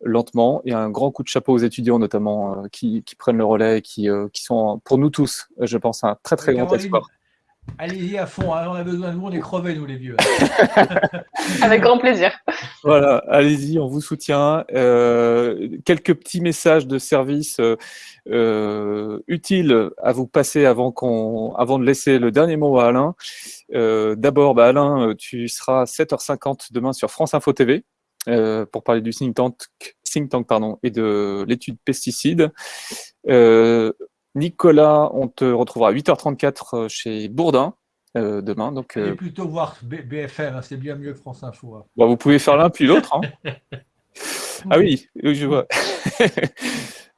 Speaker 1: lentement. Et un grand coup de chapeau aux étudiants, notamment, qui, prennent le relais et qui, qui sont, pour nous tous, je pense, un très, très grand espoir.
Speaker 2: Allez-y à fond, hein, on a besoin de vous, on est crevés, nous les vieux. (laughs)
Speaker 6: Avec grand plaisir.
Speaker 1: Voilà, allez-y, on vous soutient. Euh, quelques petits messages de service euh, euh, utiles à vous passer avant, qu'on, avant de laisser le dernier mot à Alain. D'abord, bah, Alain, tu seras à 7h50 demain sur France Info TV pour parler du think tank, think tank pardon, et de l'étude pesticides. Nicolas, on te retrouvera à 8h34 euh, chez Bourdin euh, demain. Donc,
Speaker 2: euh... plutôt voir BFM, hein, c'est bien mieux que France Info. Hein.
Speaker 1: Bon, vous pouvez faire l'un puis l'autre. Hein. (laughs) ah oui, je vois. (laughs)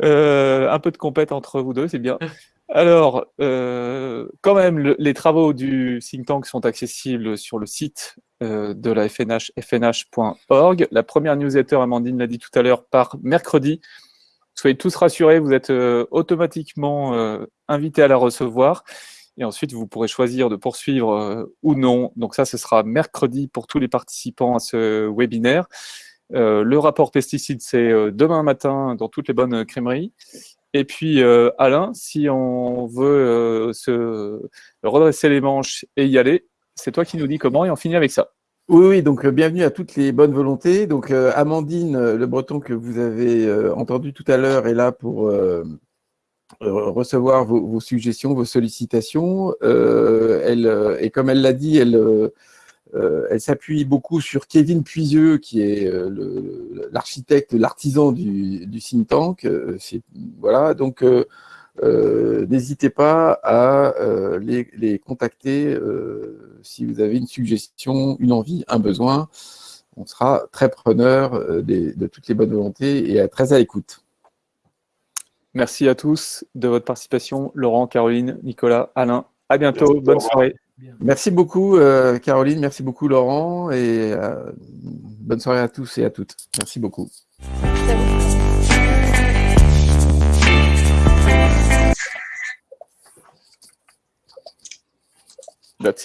Speaker 1: Euh, un peu de compète entre vous deux, c'est bien. Alors, quand même, les travaux du think tank sont accessibles sur le site de la FNH, fnh.org. La première newsletter, Amandine l'a dit tout à l'heure, par mercredi Soyez tous rassurés, vous êtes automatiquement invités à la recevoir. Et ensuite, vous pourrez choisir de poursuivre ou non. Donc ça, ce sera mercredi pour tous les participants à ce webinaire. le rapport pesticide, c'est demain matin dans toutes les bonnes crèmeries. Et puis, Alain, si on veut se redresser les manches et y aller, c'est toi qui nous dis comment et on finit avec ça.
Speaker 3: Oui, oui, donc bienvenue à toutes les bonnes volontés. Donc Amandine Le Breton que vous avez entendu tout à l'heure est là pour recevoir vos, suggestions, vos sollicitations. elle, et comme elle l'a dit, elle, elle s'appuie beaucoup sur Kevin Puisieux, qui est l'architecte, l'artisan du, du, think tank. Voilà, donc euh, n'hésitez pas à euh, les, contacter euh, si vous avez une suggestion, une envie, un besoin. On sera très preneur de toutes les bonnes volontés et très à l'écoute.
Speaker 1: Merci à tous de votre participation. Laurent, Caroline, Nicolas, Alain. À bientôt. Bonne soirée.
Speaker 3: Merci beaucoup, Caroline. Merci beaucoup, Laurent. Et bonne soirée à tous et à toutes. Merci beaucoup. Merci that's